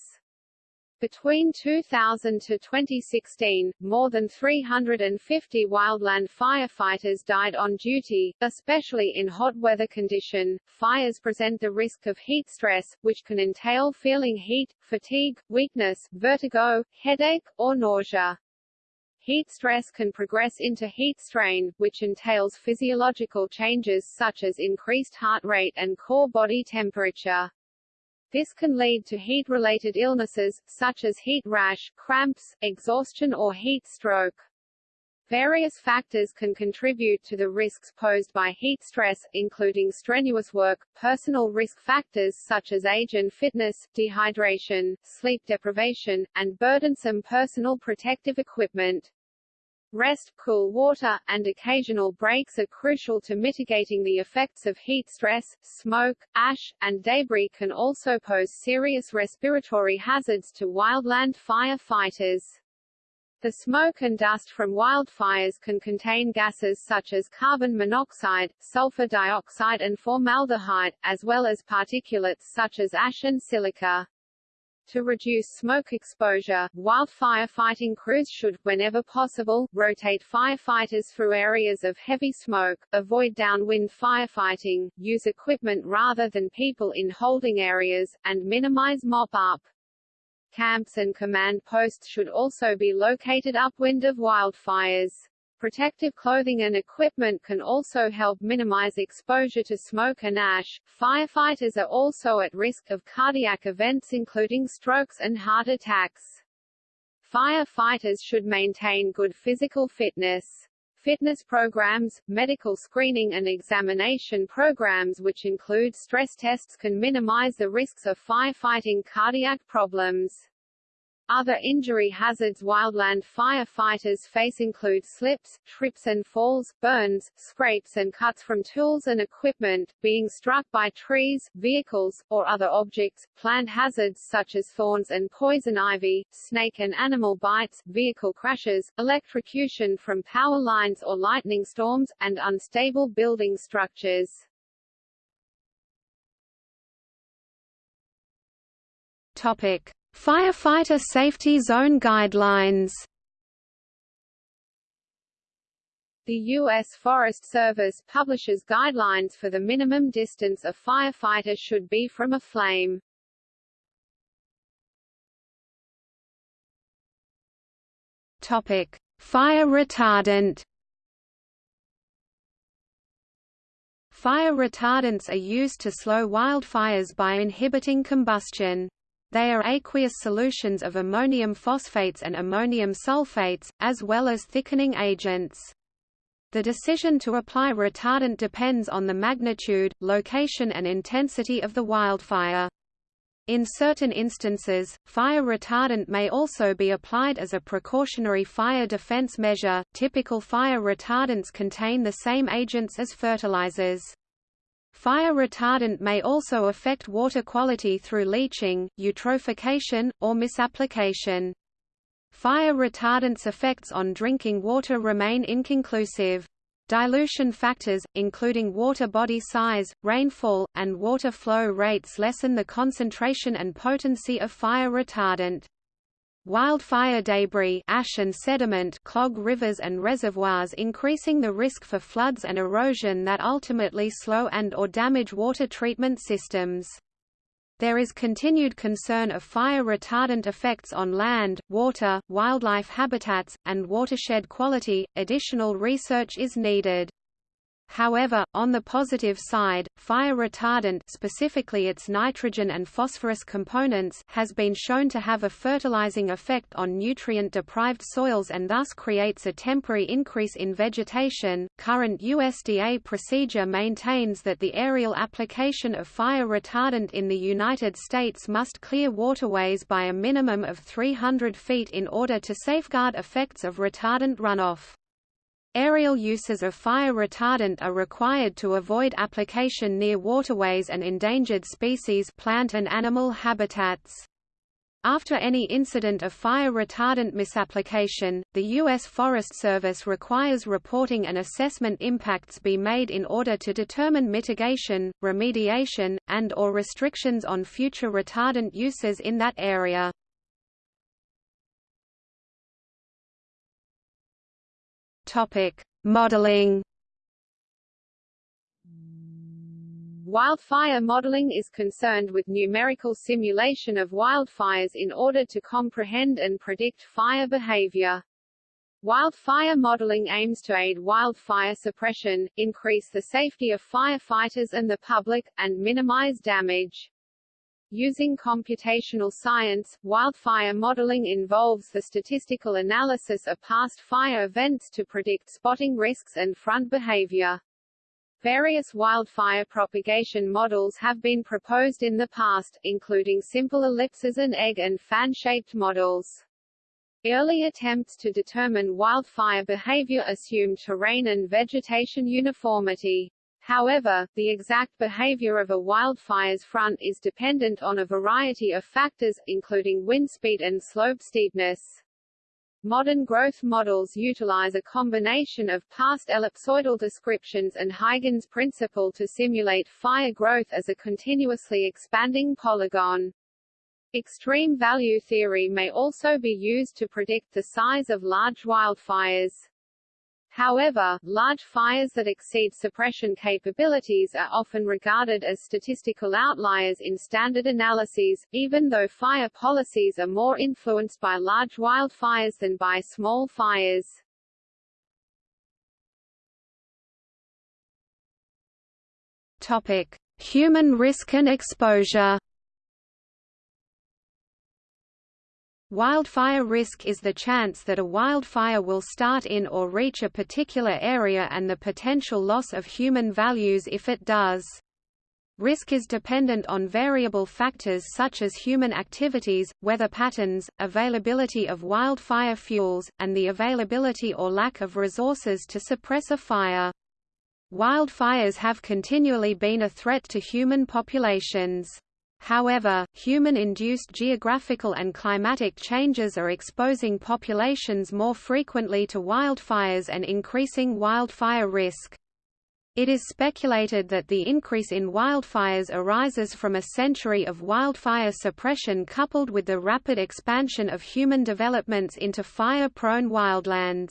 Between 2000 to 2016, more than 350 wildland firefighters died on duty, especially in hot weather condition. Fires present the risk of heat stress, which can entail feeling heat, fatigue, weakness, vertigo, headache, or nausea. Heat stress can progress into heat strain, which entails physiological changes such as increased heart rate and core body temperature. This can lead to heat-related illnesses, such as heat rash, cramps, exhaustion or heat stroke. Various factors can contribute to the risks posed by heat stress, including strenuous work, personal risk factors such as age and fitness, dehydration, sleep deprivation, and burdensome personal protective equipment. Rest, cool water, and occasional breaks are crucial to mitigating the effects of heat stress. Smoke, ash, and debris can also pose serious respiratory hazards to wildland firefighters. The smoke and dust from wildfires can contain gases such as carbon monoxide, sulfur dioxide and formaldehyde, as well as particulates such as ash and silica. To reduce smoke exposure, wildfire fighting crews should, whenever possible, rotate firefighters through areas of heavy smoke, avoid downwind firefighting, use equipment rather than people in holding areas, and minimize mop-up. Camps and command posts should also be located upwind of wildfires. Protective clothing and equipment can also help minimize exposure to smoke and ash. Firefighters are also at risk of cardiac events including strokes and heart attacks. Firefighters should maintain good physical fitness. Fitness programs, medical screening and examination programs which include stress tests can minimize the risks of firefighting cardiac problems. Other injury hazards wildland firefighters face include slips, trips and falls, burns, scrapes and cuts from tools and equipment, being struck by trees, vehicles, or other objects, plant hazards such as thorns and poison ivy, snake and animal bites, vehicle crashes, electrocution from power lines or lightning storms, and unstable building structures. Topic. Firefighter Safety Zone Guidelines The U.S. Forest Service publishes guidelines for the minimum distance a firefighter should be from a flame. Topic: Fire retardant. Fire retardants are used to slow wildfires by inhibiting combustion. They are aqueous solutions of ammonium phosphates and ammonium sulfates, as well as thickening agents. The decision to apply retardant depends on the magnitude, location and intensity of the wildfire. In certain instances, fire retardant may also be applied as a precautionary fire defense measure. Typical fire retardants contain the same agents as fertilizers. Fire retardant may also affect water quality through leaching, eutrophication, or misapplication. Fire retardant's effects on drinking water remain inconclusive. Dilution factors, including water body size, rainfall, and water flow rates lessen the concentration and potency of fire retardant. Wildfire debris ash and sediment clog rivers and reservoirs increasing the risk for floods and erosion that ultimately slow and or damage water treatment systems. There is continued concern of fire retardant effects on land, water, wildlife habitats, and watershed quality. Additional research is needed. However, on the positive side, fire retardant specifically its nitrogen and phosphorus components has been shown to have a fertilizing effect on nutrient-deprived soils and thus creates a temporary increase in vegetation. Current USDA procedure maintains that the aerial application of fire retardant in the United States must clear waterways by a minimum of 300 feet in order to safeguard effects of retardant runoff. Aerial uses of fire retardant are required to avoid application near waterways and endangered species plant and animal habitats. After any incident of fire retardant misapplication, the U.S. Forest Service requires reporting and assessment impacts be made in order to determine mitigation, remediation, and or restrictions on future retardant uses in that area. Topic: Modeling. Wildfire modeling is concerned with numerical simulation of wildfires in order to comprehend and predict fire behavior. Wildfire modeling aims to aid wildfire suppression, increase the safety of firefighters and the public, and minimize damage. Using computational science, wildfire modeling involves the statistical analysis of past fire events to predict spotting risks and front behavior. Various wildfire propagation models have been proposed in the past, including simple ellipses and egg and fan-shaped models. Early attempts to determine wildfire behavior assumed terrain and vegetation uniformity. However, the exact behavior of a wildfire's front is dependent on a variety of factors, including wind speed and slope steepness. Modern growth models utilize a combination of past ellipsoidal descriptions and Huygens principle to simulate fire growth as a continuously expanding polygon. Extreme value theory may also be used to predict the size of large wildfires. However, large fires that exceed suppression capabilities are often regarded as statistical outliers in standard analyses, even though fire policies are more influenced by large wildfires than by small fires. Topic: Human risk and exposure. Wildfire risk is the chance that a wildfire will start in or reach a particular area and the potential loss of human values if it does. Risk is dependent on variable factors such as human activities, weather patterns, availability of wildfire fuels, and the availability or lack of resources to suppress a fire. Wildfires have continually been a threat to human populations. However, human-induced geographical and climatic changes are exposing populations more frequently to wildfires and increasing wildfire risk. It is speculated that the increase in wildfires arises from a century of wildfire suppression coupled with the rapid expansion of human developments into fire-prone wildlands.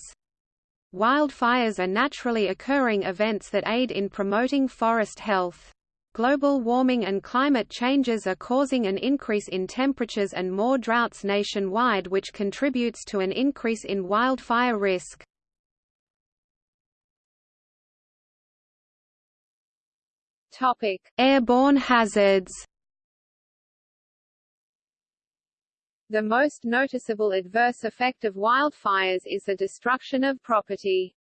Wildfires are naturally occurring events that aid in promoting forest health. Global warming and climate changes are causing an increase in temperatures and more droughts nationwide which contributes to an increase in wildfire risk. Topic: Airborne hazards. The most noticeable adverse effect of wildfires is the destruction of property.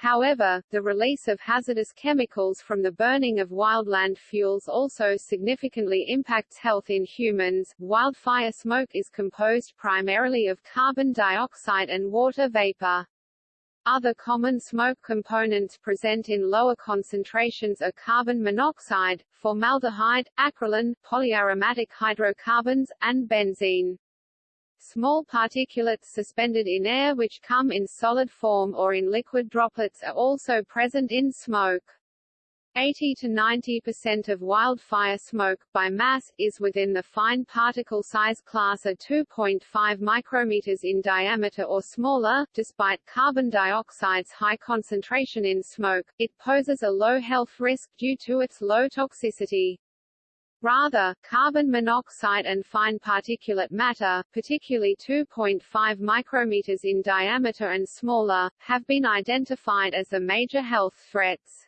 However, the release of hazardous chemicals from the burning of wildland fuels also significantly impacts health in humans. Wildfire smoke is composed primarily of carbon dioxide and water vapor. Other common smoke components present in lower concentrations are carbon monoxide, formaldehyde, acrolein, polyaromatic hydrocarbons, and benzene. Small particulates suspended in air which come in solid form or in liquid droplets are also present in smoke. 80 to 90% of wildfire smoke, by mass, is within the fine particle size class of 2.5 micrometers in diameter or smaller. Despite carbon dioxide's high concentration in smoke, it poses a low health risk due to its low toxicity. Rather, carbon monoxide and fine particulate matter, particularly 2.5 micrometers in diameter and smaller, have been identified as the major health threats.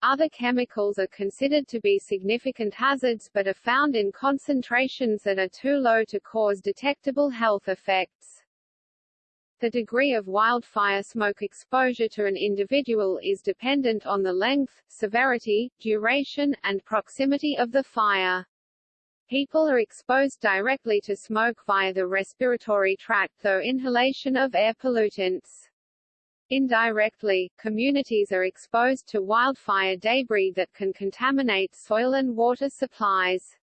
Other chemicals are considered to be significant hazards but are found in concentrations that are too low to cause detectable health effects. The degree of wildfire smoke exposure to an individual is dependent on the length, severity, duration, and proximity of the fire. People are exposed directly to smoke via the respiratory tract through inhalation of air pollutants. Indirectly, communities are exposed to wildfire debris that can contaminate soil and water supplies.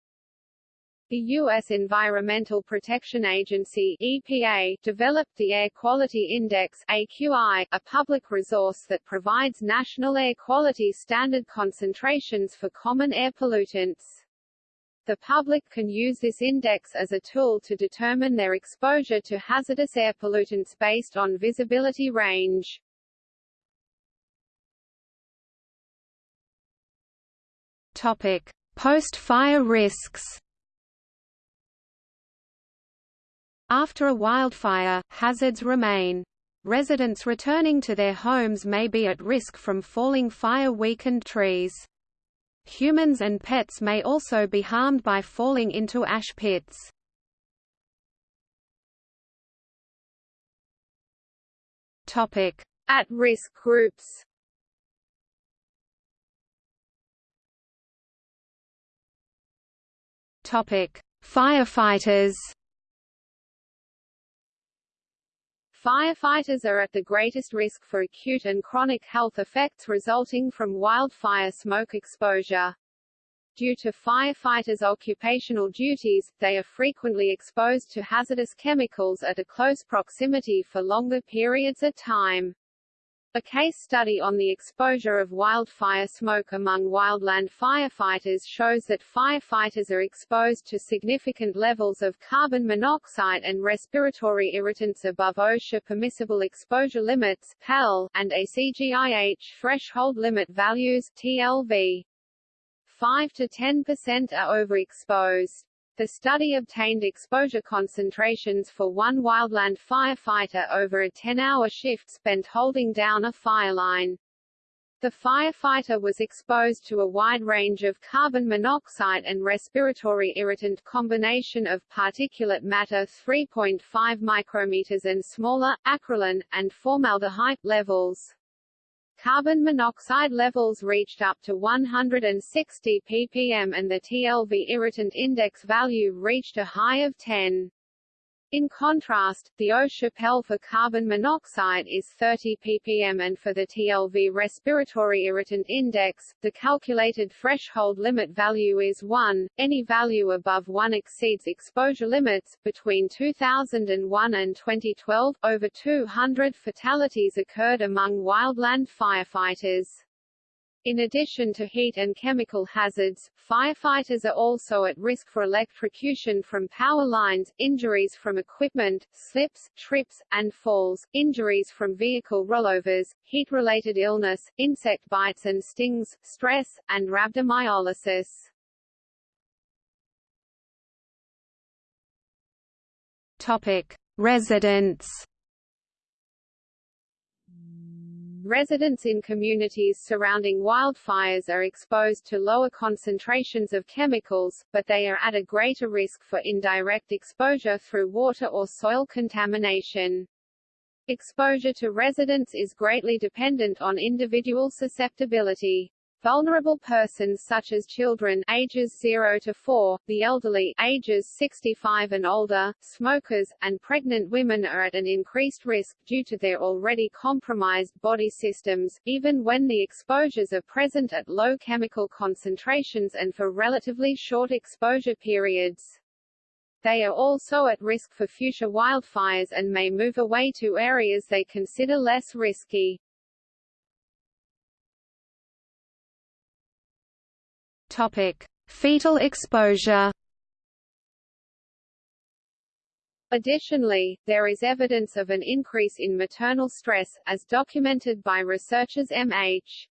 The U.S. Environmental Protection Agency EPA developed the Air Quality Index AQI, a public resource that provides national air quality standard concentrations for common air pollutants. The public can use this index as a tool to determine their exposure to hazardous air pollutants based on visibility range. Topic: Post-fire risks. After a wildfire, hazards remain. Residents returning to their homes may be at risk from falling fire-weakened trees. Humans and pets may also be harmed by falling into ash pits. At-risk groups Firefighters Firefighters are at the greatest risk for acute and chronic health effects resulting from wildfire smoke exposure. Due to firefighters' occupational duties, they are frequently exposed to hazardous chemicals at a close proximity for longer periods of time. A case study on the exposure of wildfire smoke among wildland firefighters shows that firefighters are exposed to significant levels of carbon monoxide and respiratory irritants above OSHA permissible exposure limits (PEL) and ACGIH threshold limit values (TLV). 5 to 10% are overexposed. The study obtained exposure concentrations for one wildland firefighter over a 10-hour shift spent holding down a fireline. The firefighter was exposed to a wide range of carbon monoxide and respiratory irritant combination of particulate matter 3.5 micrometers and smaller, acrolein, and formaldehyde levels. Carbon monoxide levels reached up to 160 ppm and the TLV irritant index value reached a high of 10. In contrast, the OSHA PEL for carbon monoxide is 30 ppm and for the TLV respiratory irritant index, the calculated threshold limit value is 1. Any value above 1 exceeds exposure limits. Between 2001 and 2012, over 200 fatalities occurred among wildland firefighters. In addition to heat and chemical hazards, firefighters are also at risk for electrocution from power lines, injuries from equipment, slips, trips, and falls, injuries from vehicle rollovers, heat-related illness, insect bites and stings, stress, and rhabdomyolysis. Topic: Residents residents in communities surrounding wildfires are exposed to lower concentrations of chemicals, but they are at a greater risk for indirect exposure through water or soil contamination. Exposure to residents is greatly dependent on individual susceptibility. Vulnerable persons such as children ages 0 to 4, the elderly ages 65 and older, smokers, and pregnant women are at an increased risk due to their already compromised body systems, even when the exposures are present at low chemical concentrations and for relatively short exposure periods. They are also at risk for future wildfires and may move away to areas they consider less risky. Topic: Fetal exposure. Additionally, there is evidence of an increase in maternal stress, as documented by researchers M.H.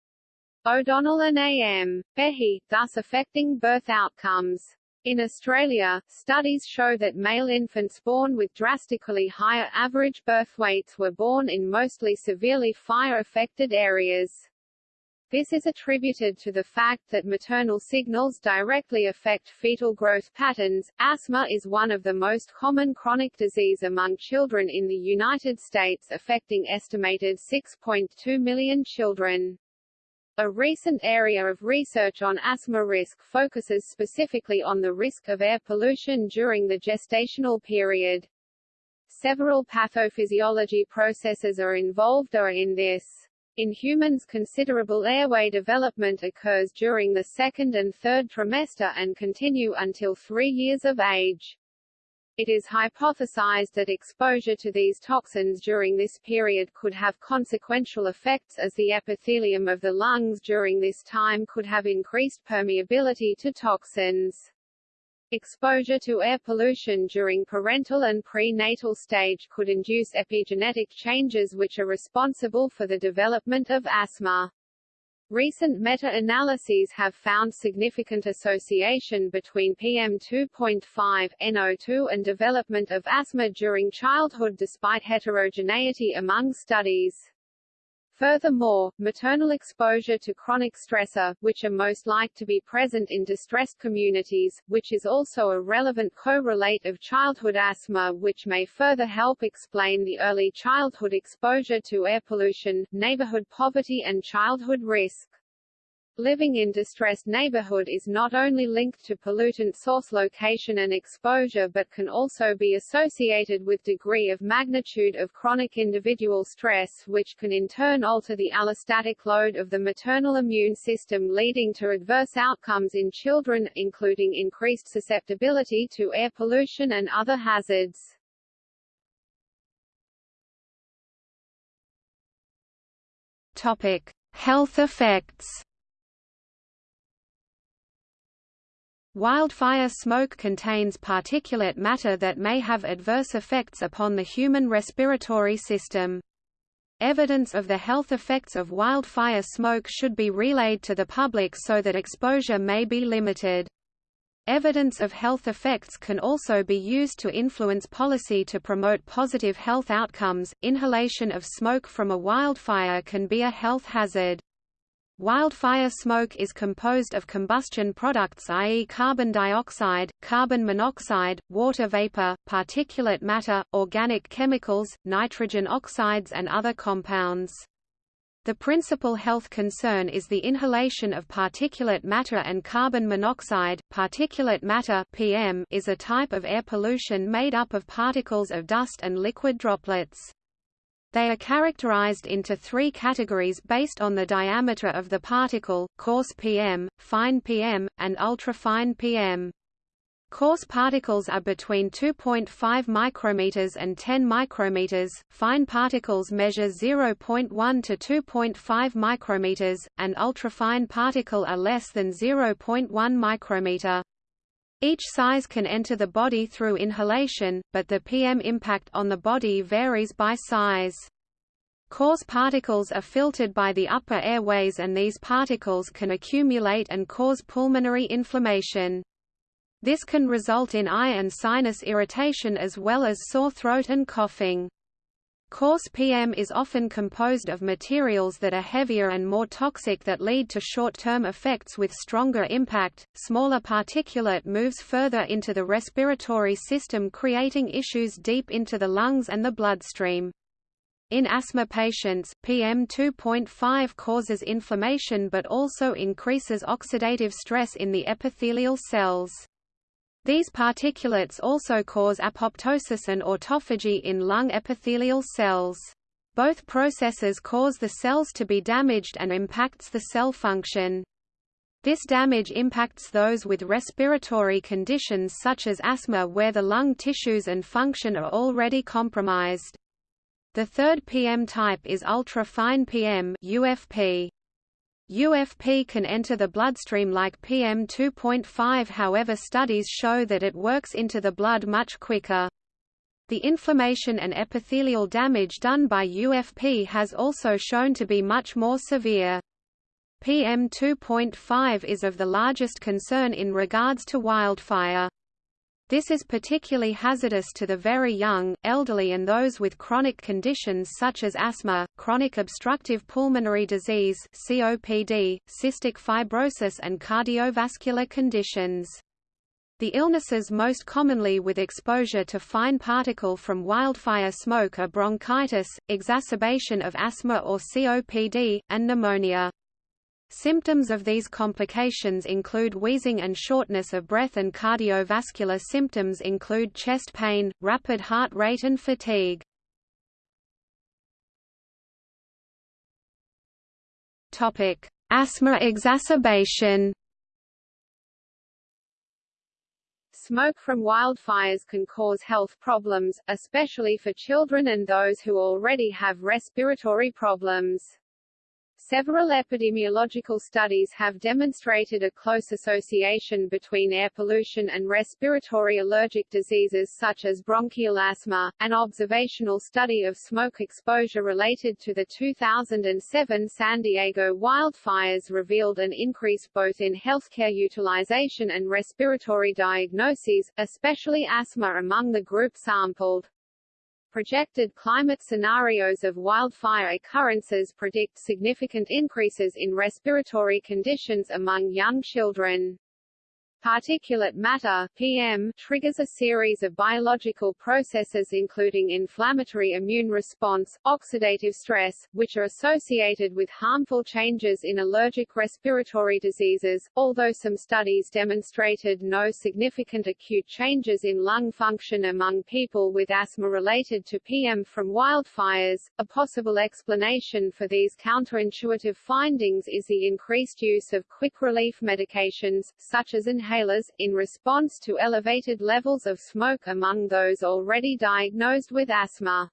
O'Donnell and A.M. Behe, thus affecting birth outcomes. In Australia, studies show that male infants born with drastically higher average birth weights were born in mostly severely fire-affected areas. This is attributed to the fact that maternal signals directly affect fetal growth patterns. Asthma is one of the most common chronic disease among children in the United States affecting estimated 6.2 million children. A recent area of research on asthma risk focuses specifically on the risk of air pollution during the gestational period. Several pathophysiology processes are involved or in this. In humans considerable airway development occurs during the second and third trimester and continue until three years of age. It is hypothesized that exposure to these toxins during this period could have consequential effects as the epithelium of the lungs during this time could have increased permeability to toxins. Exposure to air pollution during parental and prenatal stage could induce epigenetic changes which are responsible for the development of asthma. Recent meta-analyses have found significant association between PM2.5, NO2 and development of asthma during childhood despite heterogeneity among studies. Furthermore, maternal exposure to chronic stressor, which are most like to be present in distressed communities, which is also a relevant correlate of childhood asthma which may further help explain the early childhood exposure to air pollution, neighborhood poverty and childhood risk. Living in distressed neighborhood is not only linked to pollutant source location and exposure but can also be associated with degree of magnitude of chronic individual stress which can in turn alter the allostatic load of the maternal immune system leading to adverse outcomes in children, including increased susceptibility to air pollution and other hazards. Topic: Health effects Wildfire smoke contains particulate matter that may have adverse effects upon the human respiratory system. Evidence of the health effects of wildfire smoke should be relayed to the public so that exposure may be limited. Evidence of health effects can also be used to influence policy to promote positive health outcomes. Inhalation of smoke from a wildfire can be a health hazard. Wildfire smoke is composed of combustion products i.e. carbon dioxide, carbon monoxide, water vapor, particulate matter, organic chemicals, nitrogen oxides and other compounds. The principal health concern is the inhalation of particulate matter and carbon monoxide. Particulate matter (PM) is a type of air pollution made up of particles of dust and liquid droplets. They are characterized into three categories based on the diameter of the particle, coarse PM, fine PM, and ultrafine PM. Coarse particles are between 2.5 micrometers and 10 micrometers, fine particles measure 0.1 to 2.5 micrometers, and ultrafine particle are less than 0.1 micrometer. Each size can enter the body through inhalation, but the PM impact on the body varies by size. Coarse particles are filtered by the upper airways and these particles can accumulate and cause pulmonary inflammation. This can result in eye and sinus irritation as well as sore throat and coughing. Coarse PM is often composed of materials that are heavier and more toxic that lead to short-term effects with stronger impact. Smaller particulate moves further into the respiratory system creating issues deep into the lungs and the bloodstream. In asthma patients, PM2.5 causes inflammation but also increases oxidative stress in the epithelial cells. These particulates also cause apoptosis and autophagy in lung epithelial cells. Both processes cause the cells to be damaged and impacts the cell function. This damage impacts those with respiratory conditions such as asthma where the lung tissues and function are already compromised. The third PM type is ultra-fine PM UFP. UFP can enter the bloodstream like PM2.5 however studies show that it works into the blood much quicker. The inflammation and epithelial damage done by UFP has also shown to be much more severe. PM2.5 is of the largest concern in regards to wildfire. This is particularly hazardous to the very young, elderly and those with chronic conditions such as asthma, chronic obstructive pulmonary disease COPD, cystic fibrosis and cardiovascular conditions. The illnesses most commonly with exposure to fine particle from wildfire smoke are bronchitis, exacerbation of asthma or COPD, and pneumonia. Symptoms of these complications include wheezing and shortness of breath and cardiovascular symptoms include chest pain, rapid heart rate and fatigue. Asthma exacerbation. Smoke from wildfires can cause health problems, especially for children and those who already have respiratory problems. Several epidemiological studies have demonstrated a close association between air pollution and respiratory allergic diseases such as bronchial asthma. An observational study of smoke exposure related to the 2007 San Diego wildfires revealed an increase both in healthcare utilization and respiratory diagnoses, especially asthma among the group sampled. Projected climate scenarios of wildfire occurrences predict significant increases in respiratory conditions among young children. Particulate matter PM triggers a series of biological processes including inflammatory immune response, oxidative stress, which are associated with harmful changes in allergic respiratory diseases. Although some studies demonstrated no significant acute changes in lung function among people with asthma related to PM from wildfires, a possible explanation for these counterintuitive findings is the increased use of quick relief medications, such as inhalation inhalers, in response to elevated levels of smoke among those already diagnosed with asthma.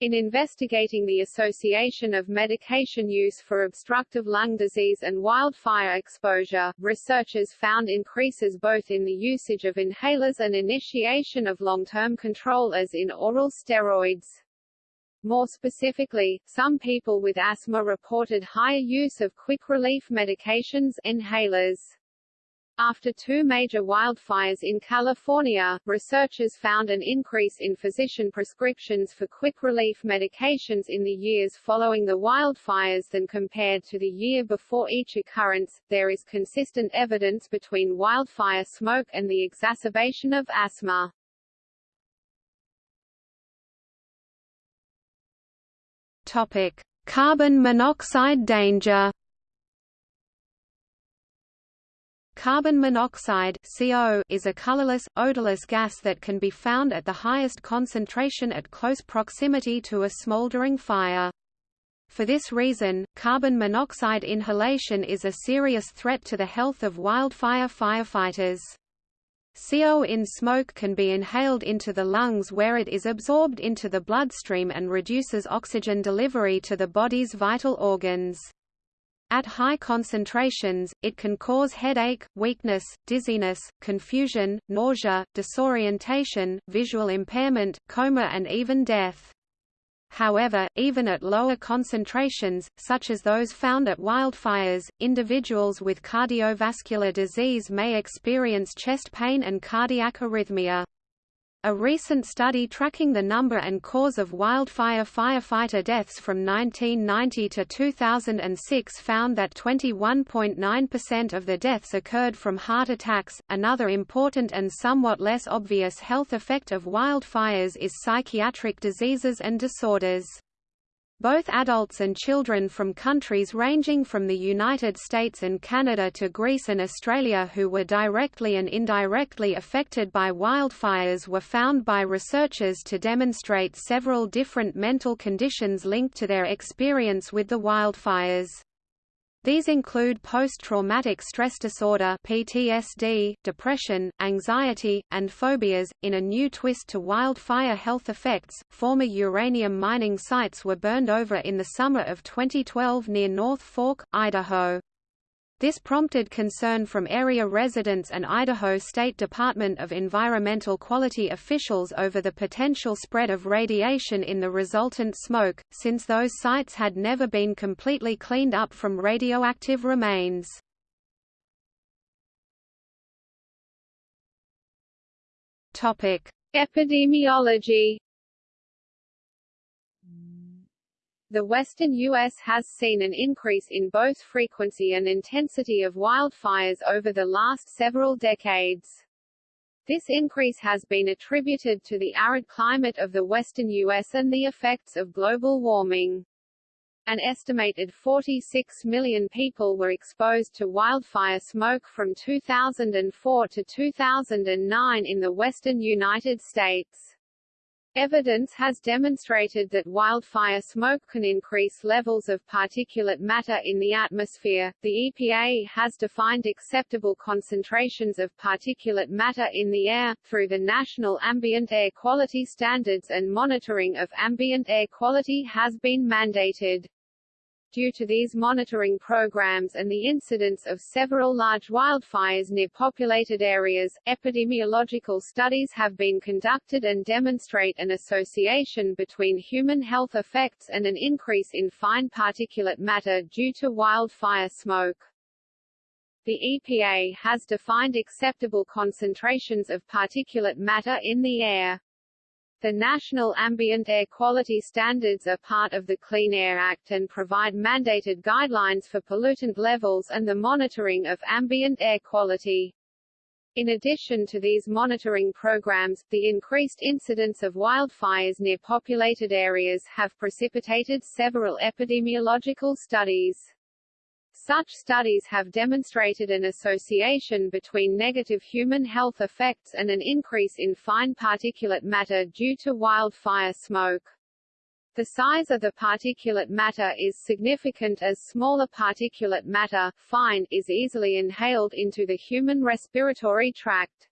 In investigating the association of medication use for obstructive lung disease and wildfire exposure, researchers found increases both in the usage of inhalers and initiation of long-term control as in oral steroids. More specifically, some people with asthma reported higher use of quick relief medications inhalers. After two major wildfires in California, researchers found an increase in physician prescriptions for quick relief medications in the years following the wildfires than compared to the year before each occurrence. There is consistent evidence between wildfire smoke and the exacerbation of asthma. Topic: Carbon monoxide danger. Carbon monoxide CO is a colorless, odorless gas that can be found at the highest concentration at close proximity to a smoldering fire. For this reason, carbon monoxide inhalation is a serious threat to the health of wildfire firefighters. CO in smoke can be inhaled into the lungs where it is absorbed into the bloodstream and reduces oxygen delivery to the body's vital organs. At high concentrations, it can cause headache, weakness, dizziness, confusion, nausea, disorientation, visual impairment, coma and even death. However, even at lower concentrations, such as those found at wildfires, individuals with cardiovascular disease may experience chest pain and cardiac arrhythmia. A recent study tracking the number and cause of wildfire firefighter deaths from 1990 to 2006 found that 21.9% of the deaths occurred from heart attacks. Another important and somewhat less obvious health effect of wildfires is psychiatric diseases and disorders. Both adults and children from countries ranging from the United States and Canada to Greece and Australia who were directly and indirectly affected by wildfires were found by researchers to demonstrate several different mental conditions linked to their experience with the wildfires. These include post-traumatic stress disorder (PTSD), depression, anxiety, and phobias. In a new twist to wildfire health effects, former uranium mining sites were burned over in the summer of 2012 near North Fork, Idaho. This prompted concern from area residents and Idaho State Department of Environmental Quality officials over the potential spread of radiation in the resultant smoke, since those sites had never been completely cleaned up from radioactive remains. Epidemiology The western U.S. has seen an increase in both frequency and intensity of wildfires over the last several decades. This increase has been attributed to the arid climate of the western U.S. and the effects of global warming. An estimated 46 million people were exposed to wildfire smoke from 2004 to 2009 in the western United States. Evidence has demonstrated that wildfire smoke can increase levels of particulate matter in the atmosphere. The EPA has defined acceptable concentrations of particulate matter in the air, through the National Ambient Air Quality Standards and monitoring of ambient air quality has been mandated. Due to these monitoring programs and the incidence of several large wildfires near populated areas, epidemiological studies have been conducted and demonstrate an association between human health effects and an increase in fine particulate matter due to wildfire smoke. The EPA has defined acceptable concentrations of particulate matter in the air. The National Ambient Air Quality Standards are part of the Clean Air Act and provide mandated guidelines for pollutant levels and the monitoring of ambient air quality. In addition to these monitoring programs, the increased incidence of wildfires near populated areas have precipitated several epidemiological studies. Such studies have demonstrated an association between negative human health effects and an increase in fine particulate matter due to wildfire smoke. The size of the particulate matter is significant as smaller particulate matter, fine, is easily inhaled into the human respiratory tract.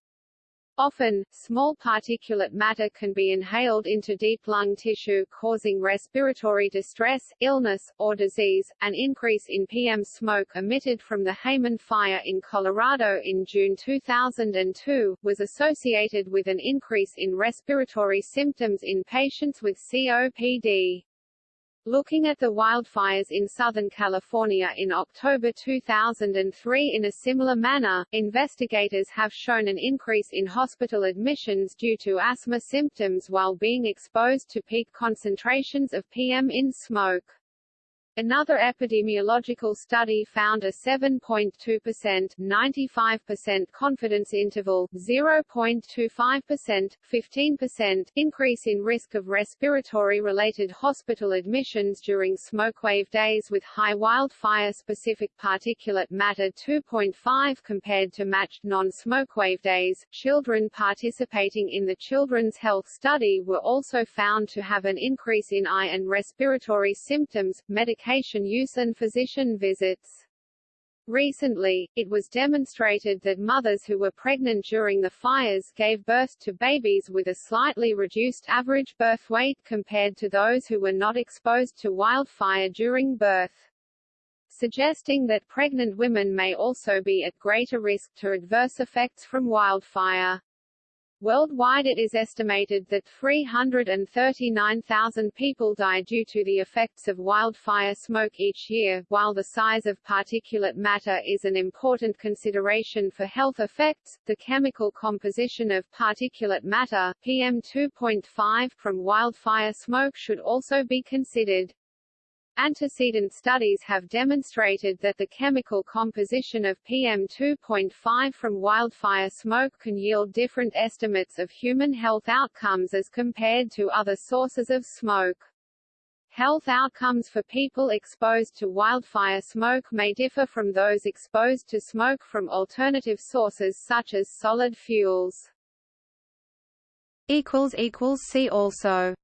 Often, small particulate matter can be inhaled into deep lung tissue causing respiratory distress, illness, or disease. An increase in PM smoke emitted from the Hayman fire in Colorado in June 2002, was associated with an increase in respiratory symptoms in patients with COPD. Looking at the wildfires in Southern California in October 2003 in a similar manner, investigators have shown an increase in hospital admissions due to asthma symptoms while being exposed to peak concentrations of PM in smoke. Another epidemiological study found a 7.2% 95% confidence interval 0.25% 15% increase in risk of respiratory-related hospital admissions during smokewave days with high wildfire-specific particulate matter 2.5 compared to matched non-smokewave days. Children participating in the Children's Health Study were also found to have an increase in eye and respiratory symptoms, medication medication use and physician visits. Recently, it was demonstrated that mothers who were pregnant during the fires gave birth to babies with a slightly reduced average birth weight compared to those who were not exposed to wildfire during birth. Suggesting that pregnant women may also be at greater risk to adverse effects from wildfire. Worldwide it is estimated that 339,000 people die due to the effects of wildfire smoke each year. While the size of particulate matter is an important consideration for health effects, the chemical composition of particulate matter PM2.5 from wildfire smoke should also be considered. Antecedent studies have demonstrated that the chemical composition of PM2.5 from wildfire smoke can yield different estimates of human health outcomes as compared to other sources of smoke. Health outcomes for people exposed to wildfire smoke may differ from those exposed to smoke from alternative sources such as solid fuels. See also